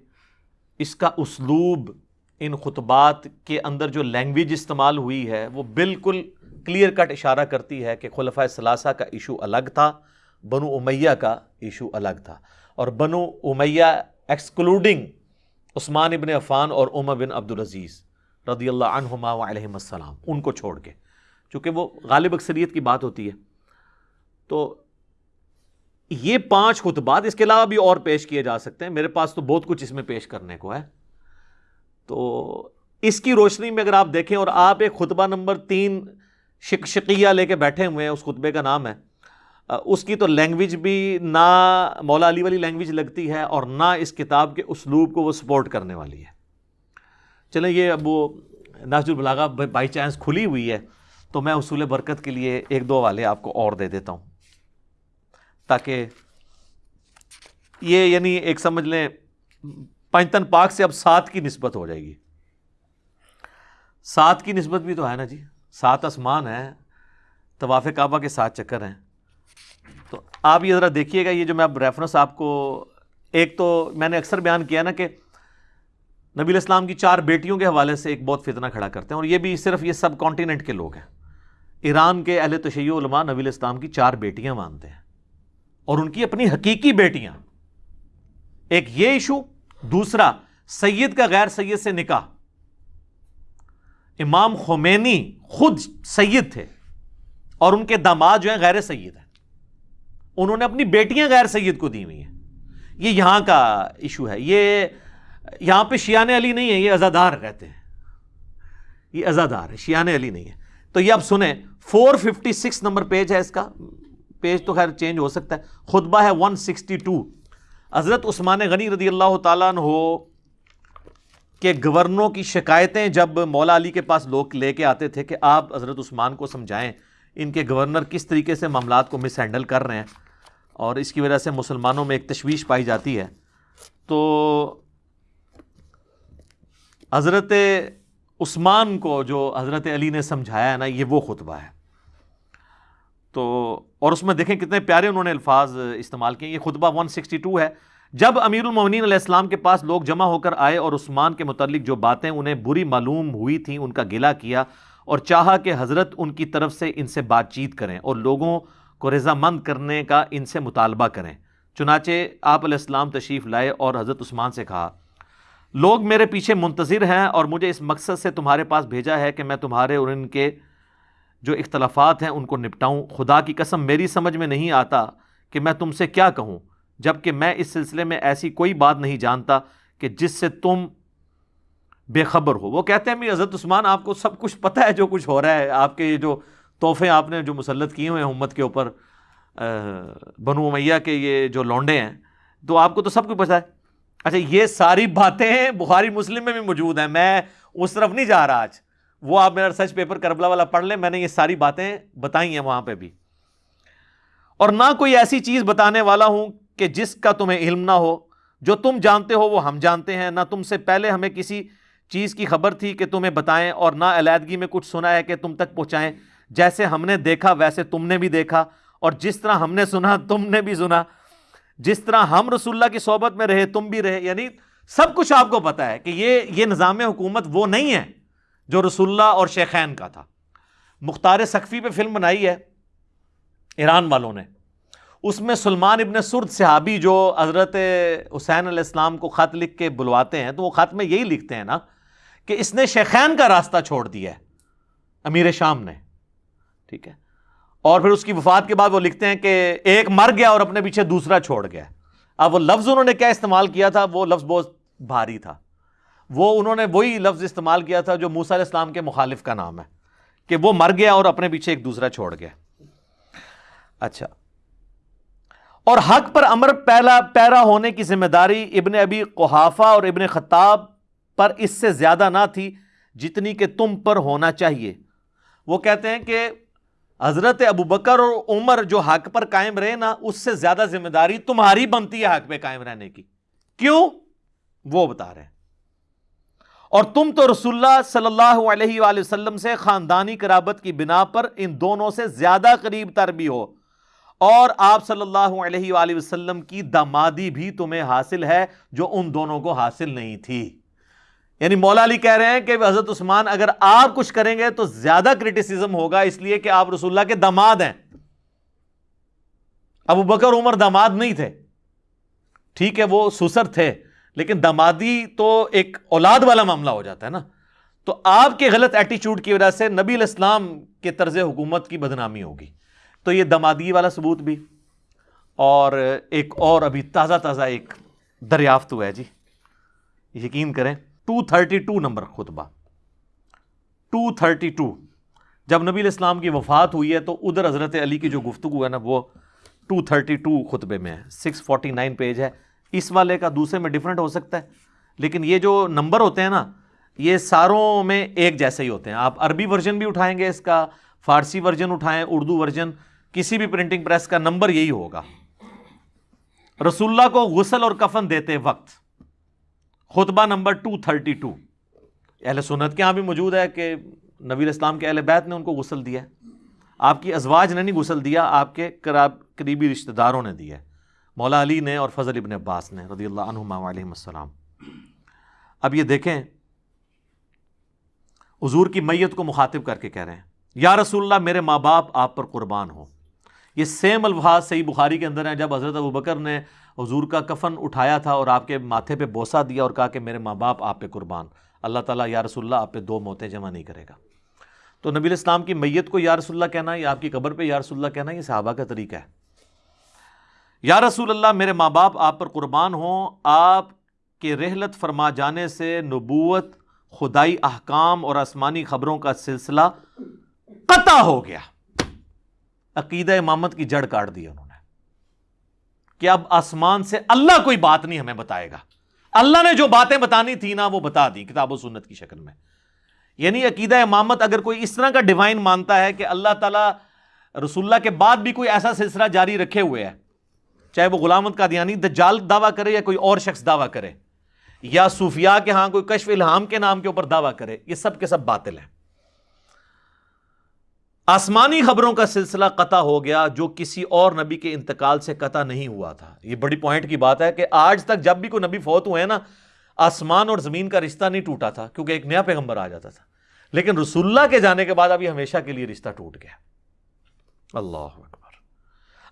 اس کا اسلوب ان خطبات کے اندر جو لینگویج استعمال ہوئی ہے، وہ بالکل کلیئر کٹ اشارہ کرتی ہے کہ خلفۂ ثلاثہ کا ایشو الگ تھا، بنو امیہ کا ایشو الگ تھا۔ اور بنو امیہ ایکسکلوڈنگ عثمان ابن عفان اور عمر بن عبدالعزیز رضی اللہ عنہما و علیہ السلام، ان کو چھوڑ کے۔ چونکہ وہ غالب اکثریت کی بات ہوتی ہے۔ تو یہ پانچ خطبات اس کے علاوہ بھی اور پیش کیے جا سکتے ہیں۔ میرے پاس تو بہت کچھ اس میں پیش کرنے کو ہے۔ تو اس کی روشنی میں اگر آپ دیکھیں اور آپ ایک خطبہ نمبر تین شک شکیہ لے کے بیٹھے ہوئے ہیں، اس خطبے کا نام ہے اس کی تو لینگویج بھی نہ مولا علی والی لینگویج لگتی ہے اور نہ اس کتاب کے اسلوب کو وہ سپورٹ کرنے والی ہے۔ چلیں، یہ اب وہ ناج البلاغا بائی چانس کھلی ہوئی ہے، تو میں اصول برکت کے لیے ایک دو والے آپ کو اور دے دیتا ہوں۔ تاکہ یہ یعنی ایک سمجھ لیں پنجتن پاک سے اب سات کی نسبت ہو جائے گی۔ سات کی نسبت بھی تو ہے نا جی۔ سات آسمان ہے طواف کعبہ کے ساتھ چکر ہیں۔ تو آپ یہ ذرا دیکھیے گا، یہ جو میں اب ریفرنس آپ کو، ایک تو میں نے اکثر بیان کیا نا کہ نبی الاسلام کی چار بیٹیوں کے حوالے سے ایک بہت فتنہ کھڑا کرتے ہیں اور یہ بھی صرف یہ سب کانٹیننٹ کے لوگ ہیں۔ ایران کے اہل تشیع علماء نبی الاسلام کی چار بیٹیاں مانتے ہیں اور ان کی اپنی حقیقی بیٹیاں۔ ایک یہ ایشو دوسرا، سید کا غیر سید سے نکاح۔ امام خمینی خود سید تھے اور ان کے داماد جو ہیں غیر سید ہیں۔ انہوں نے اپنی بیٹیاں غیر سید کو دی ہوئی ہیں۔ یہ یہاں کا ایشو ہے۔ یہ یہاں پہ شیان علی نہیں ہے یہ ازادار کہتے ہیں۔ یہ ازادار ہے شیان علی نہیں ہے تو یہ اب سنیں four fifty six number page ہے اس کا۔ پیج تو خیر چینج ہو سکتا ہے۔ خطبہ ہے ون سکسٹی ٹو حضرت عثمان غنی رضی اللہ تعالیٰ عنہ کہ گورنروں کی شکایتیں جب مولا علی کے پاس لوگ لے کے آتے تھے کہ آپ حضرت عثمان کو سمجھائیں، ان کے گورنر کس طریقے سے معاملات کو مس ہینڈل کر رہے ہیں اور اس کی وجہ سے مسلمانوں میں ایک تشویش پائی جاتی ہے۔ تو حضرت عثمان کو جو حضرت علی نے سمجھایا ہے نا، یہ وہ خطبہ ہے۔ تو اور اس میں دیکھیں کتنے پیارے انہوں نے الفاظ استعمال کیے، یہ خطبہ 162 ہے۔ جب امیر المومنین علیہ السلام کے پاس لوگ جمع ہو کر آئے اور عثمان کے متعلق جو باتیں انہیں بری معلوم ہوئی تھیں، ان کا گلا کیا اور چاہا کہ حضرت ان کی طرف سے ان سے بات چیت کریں اور لوگوں کو رضامند کرنے کا ان سے مطالبہ کریں۔ چنانچہ آپ علیہ السلام تشریف لائے اور حضرت عثمان سے کہا، لوگ میرے پیچھے منتظر ہیں اور مجھے اس مقصد سے تمہارے پاس بھیجا ہے کہ میں تمہارے اور ان کے جو اختلافات ہیں ان کو نپٹاؤں۔ خدا کی قسم، میری سمجھ میں نہیں آتا کہ میں تم سے کیا کہوں جبکہ میں اس سلسلے میں ایسی کوئی بات نہیں جانتا کہ جس سے تم بے خبر ہو۔ وہ کہتے ہیں حضرت عثمان، آپ کو سب کچھ پتہ ہے جو کچھ ہو رہا ہے۔ آپ کے جو تحفے آپ نے جو مسلط کیے ہوئے ہیں امت کے اوپر بنو میاں کے یہ جو لونڈے ہیں، تو آپ کو تو سب کچھ پتہ ہے۔ اچھا یہ ساری باتیں بخاری مسلم میں بھی موجود ہیں۔ میں اس طرف نہیں جا رہا آج۔ وہ آپ میرا ریسرچ پیپر کربلا والا پڑھ لیں، میں نے یہ ساری باتیں بتائی ہیں وہاں پہ بھی۔ اور نہ کوئی ایسی چیز بتانے والا ہوں کہ جس کا تمہیں علم نہ ہو۔ جو تم جانتے ہو وہ ہم جانتے ہیں۔ نہ تم سے پہلے ہمیں کسی چیز کی خبر تھی کہ تمہیں بتائیں اور نہ علیحدگی میں کچھ سنا ہے کہ تم تک پہنچائیں۔ جیسے ہم نے دیکھا، ویسے تم نے بھی دیکھا۔ اور جس طرح ہم نے سنا، تم نے بھی سنا۔ جس طرح ہم رسول اللہ کی صحبت میں رہے، تم بھی رہے۔ یعنی سب کچھ آپ کو پتا ہے کہ یہ یہ نظام حکومت وہ نہیں ہے۔ جو رسول اللہ اور شیخین کا تھا۔ مختار سقفی پہ فلم بنائی ہے، ایران والوں نے۔ اس میں سلمان ابن سرد صحابی جو حضرت حسین علیہ السلام کو خط لکھ کے بلواتے ہیں، تو وہ خط میں یہی لکھتے ہیں نا کہ اس نے شیخین کا راستہ چھوڑ دیا ہے، امیر شام نے۔ ٹھیک ہے۔ اور پھر اس کی وفات کے بعد وہ لکھتے ہیں کہ ایک مر گیا اور اپنے پیچھے دوسرا چھوڑ گیا۔ اب وہ لفظ انہوں نے کیا استعمال کیا تھا؟ وہ لفظ بہت بھاری تھا۔ وہ انہوں نے وہی لفظ استعمال کیا تھا جو موسیٰ علیہ السلام کے مخالف کا نام ہے کہ وہ مر گیا اور اپنے پیچھے ایک دوسرا چھوڑ گیا۔ اچھا۔ اور حق پر امر پہلا پیرا ہونے کی ذمہ داری ابن ابی قحافہ اور ابن خطاب پر اس سے زیادہ نہ تھی جتنی کہ تم پر ہونا چاہیے۔ وہ کہتے ہیں کہ حضرت ابو بکر اور عمر جو حق پر قائم رہے نا، اس سے زیادہ ذمہ داری تمہاری بنتی ہے حق پہ قائم رہنے کی۔ کیوں؟ وہ بتا رہے ہیں۔ اور تم تو رسول اللہ صلی اللہ علیہ وآلہ وسلم سے خاندانی قرابت کی بنا پر ان دونوں سے زیادہ قریب تر بھی ہو۔ اور آپ صلی اللہ علیہ وآلہ وسلم کی دمادی بھی تمہیں حاصل ہے جو ان دونوں کو حاصل نہیں تھی۔ یعنی مولا علی کہہ رہے ہیں کہ حضرت عثمان اگر آپ کچھ کریں گے تو زیادہ کرٹیسزم ہوگا، اس لیے کہ آپ رسول اللہ کے دماد ہیں۔ ابو بکر، عمر دماد نہیں تھے۔ ٹھیک ہے، وہ سسر تھے۔ لیکن دمادی تو ایک اولاد والا معاملہ ہو جاتا ہے نا۔ تو آپ کے غلط ایٹیچیوڈ کی وجہ سے نبی الاسلام کے طرز حکومت کی بدنامی ہوگی۔ تو یہ دمادی والا ثبوت بھی۔ اور ایک اور ابھی تازہ تازہ ایک دریافت ہوا ہے جی۔ یقین کریں ٹو تھرٹی ٹو نمبر خطبہ۔ ٹو تھرٹی ٹو جب نبی الاسلام کی وفات ہوئی ہے تو ادھر حضرت علی کی جو گفتگو ہے نا، وہ ٹو تھرٹی ٹو خطبے میں ہے۔ سکس فورٹی نائن پیج ہے۔ اس والے کا دوسرے میں ڈفرینٹ ہو سکتا ہے۔ لیکن یہ جو نمبر ہوتے ہیں نا، یہ ساروں میں ایک جیسے ہی ہوتے ہیں۔ آپ عربی ورژن بھی اٹھائیں گے اس کا، فارسی ورژن اٹھائیں، اردو ورژن کسی بھی پرنٹنگ پریس کا نمبر یہی ہوگا۔ رسول اللہ کو غسل اور کفن دیتے وقت خطبہ نمبر ٹو تھرٹی ٹو اہل سنت کے یہاں بھی موجود ہے کہ نبی اسلام کے اہل بیت نے ان کو غسل دیا آپ کی ازواج نے نہیں غسل دیا، آپ کے قریبی رشتہ داروں نے دیا مولا علی نے اور فضل ابن عباس نے رضی اللہ عنہ علیہ السلام۔ اب یہ دیکھیں، حضور کی میت کو مخاطب کر کے کہہ رہے ہیں، یا رسول اللہ، میرے ماں باپ آپ پر قربان ہو یہ سیم الفاظ صحیح بخاری کے اندر ہیں، جب حضرت ابو بکر نے حضور کا کفن اٹھایا تھا اور آپ کے ماتھے پہ بوسا دیا اور کہا کہ میرے ماں باپ آپ پہ قربان۔ اللہ تعالیٰ، یا رسول اللہ، آپ پہ دو موتیں جمع نہیں کرے گا۔ تو نبی الاسلام کی میت کو یا رسول اللہ کہنا، یا آپ کی قبر پہ یا رسول اللہ کہنا، یہ صحابہ کا طریقہ ہے۔ یا رسول اللہ، میرے ماں باپ، آپ پر قربان ہوں، آپ کے رحلت فرما جانے سے نبوت، خدائی احکام اور آسمانی خبروں کا سلسلہ قطع ہو گیا۔ عقیدہ امامت کی جڑ کاٹ دی انہوں نے۔ کہ اب آسمان سے اللہ کوئی بات نہیں ہمیں بتائے گا۔ اللہ نے جو باتیں بتانی تھی نا، وہ بتا دی کتاب و سنت کی شکل میں۔ یعنی عقیدہ امامت اگر کوئی اس طرح کا ڈیوائن مانتا ہے کہ اللہ تعالیٰ رسول اللہ کے بعد بھی کوئی ایسا سلسلہ جاری رکھے ہوئے ہے چاہے وہ غلامت کا دیانی دجال دعویٰ کرے یا کوئی اور شخص دعویٰ کرے، یا صوفیاء کے ہاں کوئی کشف الہام کے نام کے اوپر دعویٰ کرے، یہ سب کے سب باطل ہیں۔ آسمانی خبروں کا سلسلہ قطع ہو گیا جو کسی اور نبی کے انتقال سے قطع نہیں ہوا تھا۔ یہ بڑی پوائنٹ کی بات ہے کہ آج تک جب بھی کوئی نبی فوت ہوئے نا، آسمان اور زمین کا رشتہ نہیں ٹوٹا تھا، کیونکہ ایک نیا پیغمبر آ جاتا تھا۔ لیکن رسول اللہ کے جانے کے بعد ابھی ہمیشہ کے لیے رشتہ ٹوٹ گیا۔ اللہ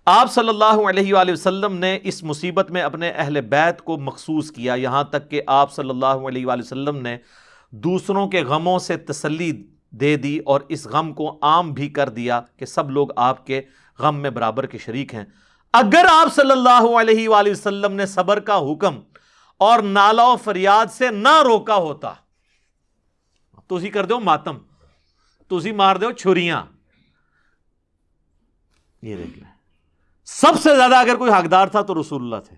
آپ صلی اللہ علیہ وآلہ وسلم نے اس مصیبت میں اپنے اہل بیت کو مخصوص کیا، یہاں تک کہ آپ صلی اللہ علیہ وآلہ وسلم نے دوسروں کے غموں سے تسلی دے دی اور اس غم کو عام بھی کر دیا کہ سب لوگ آپ کے غم میں برابر کے شریک ہیں۔ اگر آپ صلی اللہ علیہ وآلہ وسلم نے صبر کا حکم اور نالا و فریاد سے نہ روکا ہوتا، تو اسی کر دو ماتم، تو اسی مار دو چھریاں۔ یہ دیکھ لیں۔ سب سے زیادہ اگر کوئی حقدار تھا تو رسول اللہ تھے۔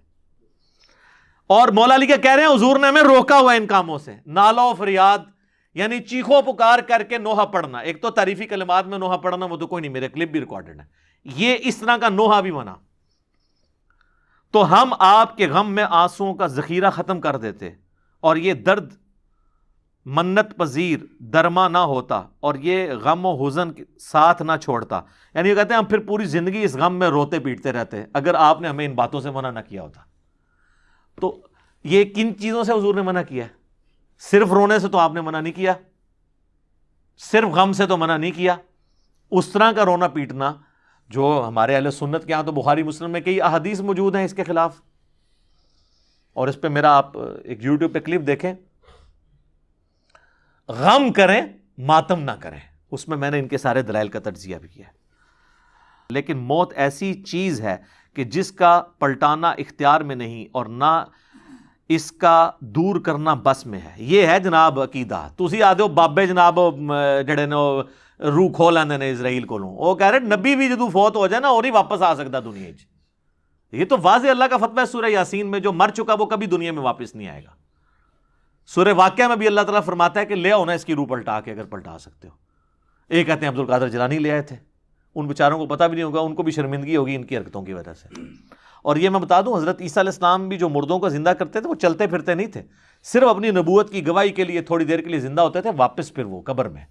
اور مولا علی کیا کہہ رہے ہیں؟ حضور نے ہمیں روکا ہوا ان کاموں سے۔ نالا و فریاد یعنی چیخو پکار کر کے نوحہ پڑھنا۔ ایک تو تعریفی کلمات میں نوحہ پڑھنا، وہ تو کوئی نہیں، میرے کلپ بھی ریکارڈڈ ہے یہ اس طرح کا نوحہ بھی بنا۔ تو ہم آپ کے غم میں آنسوؤں کا ذخیرہ ختم کر دیتے۔ اور یہ درد منت پذیر، درما نہ ہوتا اور یہ غم و حزن ساتھ نہ چھوڑتا۔ یعنی یہ کہتے ہیں ہم پھر پوری زندگی اس غم میں روتے پیٹتے رہتے اگر آپ نے ہمیں ان باتوں سے منع نہ کیا ہوتا۔ تو یہ کن چیزوں سے حضور نے منع کیا ہے؟ صرف رونے سے تو آپ نے منع نہیں کیا، صرف غم سے تو منع نہیں کیا۔ اس طرح کا رونا پیٹنا جو ہمارے اہل سنت کے یہاں تو بخاری مسلم میں کئی احادیث موجود ہیں اس کے خلاف۔ اور اس پہ میرا آپ ایک یوٹیوب پہ کلپ دیکھیں۔ غم کریں، ماتم نہ کریں۔ اس میں میں نے ان کے سارے دلائل کا تجزیہ بھی کیا لیکن موت ایسی چیز ہے کہ جس کا پلٹانا اختیار میں نہیں اور نہ اس کا دور کرنا بس میں ہے۔ یہ ہے جناب عقیدہ۔ تھی آدھے بابے جناب جڑے نے روح کھو لینے نے اسرائیل کو وہ کہہ رہے، نبی بھی جدو فوت ہو جائے نا، اور ہی واپس آ سکتا دنیا یہ تو واضح اللہ کا فتوہ سورہ یاسین میں، جو مر چکا وہ کبھی دنیا میں واپس نہیں آئے گا۔ سورہ واقعہ میں بھی اللہ تعالیٰ فرماتا ہے کہ لے آؤ نا اس کی روح پلٹا کے اگر پلٹا سکتے ہو۔ ایک کہتے ہیں عبد القادر جلانی لے آئے تھے۔ ان بیچاروں کو پتہ بھی نہیں ہوگا، ان کو بھی شرمندگی ہوگی ان کی حرکتوں کی وجہ سے۔ اور یہ میں بتا دوں، حضرت عیسیٰ علیہ السلام بھی جو مردوں کو زندہ کرتے تھے، وہ چلتے پھرتے نہیں تھے۔ صرف اپنی نبوت کی گواہی کے لیے تھوڑی دیر کے لیے زندہ ہوتے تھے، واپس پھر وہ قبر میں۔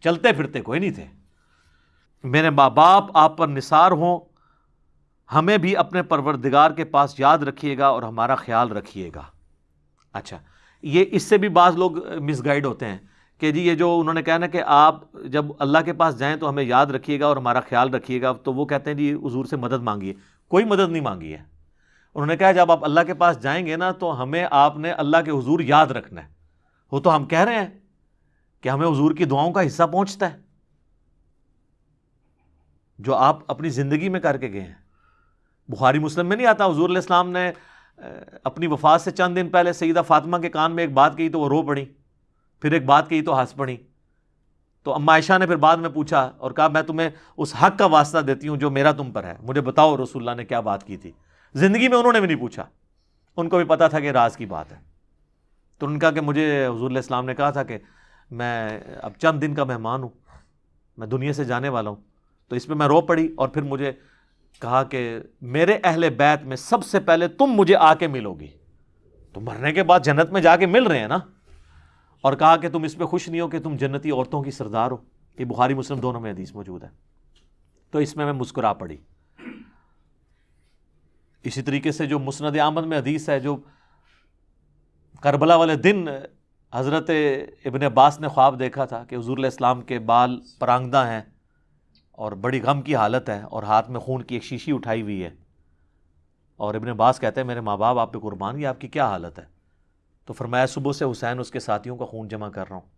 چلتے پھرتے کوئی نہیں تھے۔ میرے ماں باپ، آپ پر نثار ہوں۔ ہمیں بھی اپنے پروردگار کے پاس یاد رکھیے گا اور ہمارا خیال رکھیے گا۔ اچھا یہ اس سے بھی بعض لوگ مس گائڈ ہوتے ہیں کہ جی یہ جو انہوں نے کہا نا کہ آپ جب اللہ کے پاس جائیں تو ہمیں یاد رکھیے گا اور ہمارا خیال رکھیے گا، تو وہ کہتے ہیں جی حضور سے مدد مانگیے۔ کوئی مدد نہیں مانگی ہے۔ انہوں نے کہا جب آپ اللہ کے پاس جائیں گے نا تو ہمیں آپ نے اللہ کے حضور یاد رکھنا ہے۔ وہ تو ہم کہہ رہے ہیں کہ ہمیں حضور کی دعاؤں کا حصہ پہنچتا ہے۔ جو آپ اپنی زندگی میں کر کے گئے ہیں۔ بخاری مسلم میں نہیں آتا، حضور علیہ السلام نے اپنی وفات سے چند دن پہلے سیدہ فاطمہ کے کان میں ایک بات کہی تو وہ رو پڑی، پھر ایک بات کہی تو ہنس پڑی۔ تو اما عائشہ نے پھر بعد میں پوچھا اور کہا، میں تمہیں اس حق کا واسطہ دیتی ہوں جو میرا تم پر ہے۔ مجھے بتاؤ رسول اللہ نے کیا بات کی تھی۔ زندگی میں انہوں نے بھی نہیں پوچھا۔ ان کو بھی پتا تھا کہ راز کی بات ہے۔ تو ان کا کہ مجھے حضور علیہ السلام نے کہا تھا کہ میں اب چند دن کا مہمان ہوں، میں دنیا سے جانے والا ہوں۔ تو اس پہ میں رو پڑی اور پھر مجھے کہا کہ میرے اہل بیت میں سب سے پہلے تم مجھے آ کے ملو گی تو مرنے کے بعد جنت میں جا کے مل رہے ہیں نا؟ اور کہا کہ تم اس پہ خوش نہیں ہو کہ تم جنتی عورتوں کی سردار ہو۔ کہ بخاری مسلم دونوں میں حدیث موجود ہے۔ تو اس میں میں مسکرا پڑی۔ اسی طریقے سے جو مسند آمد میں حدیث ہے، جو کربلا والے دن حضرت ابن عباس نے خواب دیکھا تھا کہ حضور علیہ السلام کے بال پرانگدہ ہیں۔ اور بڑی غم کی حالت ہے اور ہاتھ میں خون کی ایک شیشی اٹھائی ہوئی ہے۔ اور ابن عباس کہتے ہیں، میرے ماں باپ، آپ پہ قربان یہ آپ کی کیا حالت ہے؟ تو فرمایا، صبح سے حسین اس کے ساتھیوں کا خون جمع کر رہا ہوں۔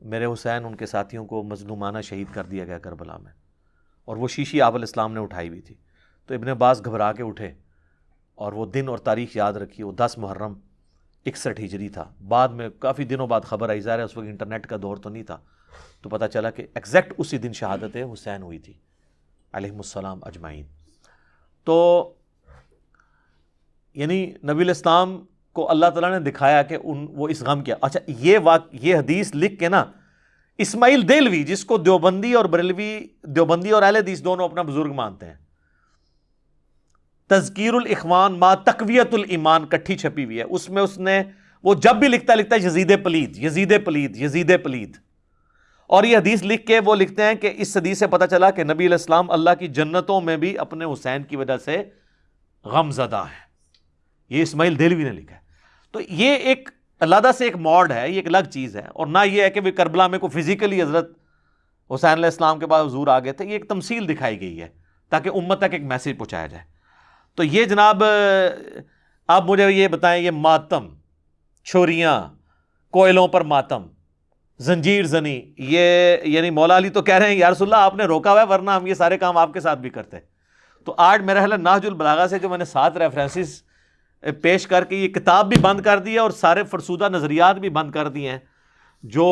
میرے حسین ان کے ساتھیوں کو مظلومانہ شہید کر دیا گیا کربلا میں۔ اور وہ شیشی آپ علیہ السلام نے اٹھائی ہوئی تھی۔ تو ابن عباس گھبرا کے اٹھے اور وہ دن اور تاریخ یاد رکھی۔ وہ دس محرم اکسٹھ ہجری تھا۔ بعد میں کافی دنوں بعد خبر آئی۔ ظاہر ہے، اس وقت انٹرنیٹ کا دور تو نہیں تھا۔ تو پتہ چلا کہ ایگزیکٹ اسی دن شہادت حسین ہوئی تھی علیہ السلام اجمعین۔ تو یعنی نبی الاسلام کو اللہ تعالیٰ نے دکھایا کہ ان وہ اس غم کیا۔ اچھا یہ واقع یہ حدیث لکھ کے نا، اسماعیل دلوی جس کو دیوبندی اور بریلوی، دیوبندی اور اہل حدیث دونوں اپنا بزرگ مانتے ہیں، تذکیر الاخوان ما تقویت الایمان کٹھی چھپی ہوئی ہے۔ اس میں اس نے، وہ جب بھی لکھتا لکھتا ہے یزید پلید یزید پلید یزید پلید۔ اور یہ حدیث لکھ کے وہ لکھتے ہیں کہ اس حدیث سے پتہ چلا کہ نبی علیہ السلام اللہ کی جنتوں میں بھی اپنے حسین کی وجہ سے غم زدہ ہے یہ اسماعیل دلوی نے لکھا ہے۔ تو یہ ایک اللہ سے ایک موڈ ہے، یہ ایک الگ چیز ہے۔ اور نہ یہ ہے کہ وہ کربلا میں کوئی فزیکلی حضرت حسین علیہ السلام کے بعد حضور آ گئے تھے، یہ ایک تمثیل دکھائی گئی ہے تاکہ امت تک ایک میسیج پہنچایا جائے۔ تو یہ جناب، آپ مجھے یہ بتائیں، یہ ماتم چھوریاں کوئلوں پر ماتم زنجیر زنی، یہ یعنی مولا علی تو کہہ رہے ہیں، یا رسول اللہ، آپ نے روکا ہوا ہے ورنہ ہم یہ سارے کام آپ کے ساتھ بھی کرتے تو آج میرا خیال ناج البلاغا سے جو میں نے سات ریفرنسز پیش کر کے یہ کتاب بھی بند کر دی ہے اور سارے فرسودہ نظریات بھی بند کر دیے ہیں، جو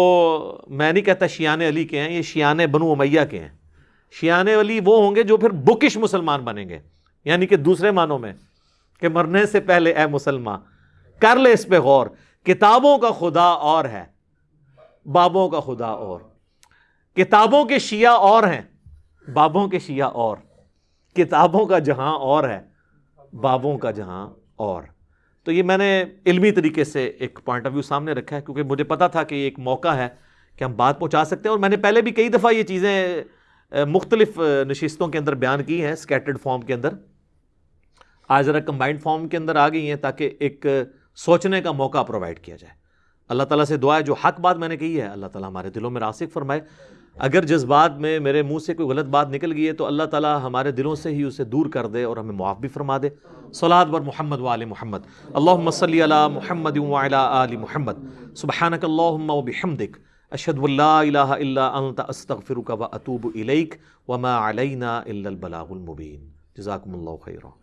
میں نہیں کہتا شیان علی کے ہیں، یہ شیان بنو امیہ کے ہیں۔ شیان علی وہ ہوں گے جو پھر بکش مسلمان بنیں گے یعنی کہ دوسرے معنوں میں کہ مرنے سے پہلے اے مسلمان کر لے اس پہ غور، کتابوں کا خدا اور ہے۔ بابوں کا خدا اور۔ کتابوں کے شیعہ اور ہیں، بابوں کے شیعہ اور۔ کتابوں کا جہاں اور ہے، بابوں کا جہاں اور۔ تو یہ میں نے علمی طریقے سے ایک پوائنٹ آف ویو سامنے رکھا ہے، کیونکہ مجھے پتا تھا کہ یہ ایک موقع ہے کہ ہم بات پہنچا سکتے ہیں۔ اور میں نے پہلے بھی کئی دفعہ یہ چیزیں مختلف نشستوں کے اندر بیان کی ہیں اسکیٹرڈ فارم کے اندر۔ آج ذرا کمبائنڈ فارم کے اندر آ گئی ہیں تاکہ ایک سوچنے کا موقع پرووائڈ کیا جائے۔ اللہ تعالیٰ سے دعا ہے، جو حق بات میں نے کہی ہے، اللہ تعالیٰ ہمارے دلوں میں راسک فرمائے۔ اگر جذبات میں میرے منہ سے کوئی غلط بات نکل گئی ہے، تو اللہ تعالیٰ ہمارے دلوں سے ہی اسے دور کر دے اور ہمیں معاف بھی فرما دے۔ صلاد بر محمد وآل محمد۔ اللہم صلی علی محمد وعلی آل محمد۔ سبحانک اللہم و بحمدک۔ اشہد واللہ الہ الا انت، استغفرک و اتوب الیک۔ وما علینا الا البلاغ المبین۔ جزاکم اللہ خیرہ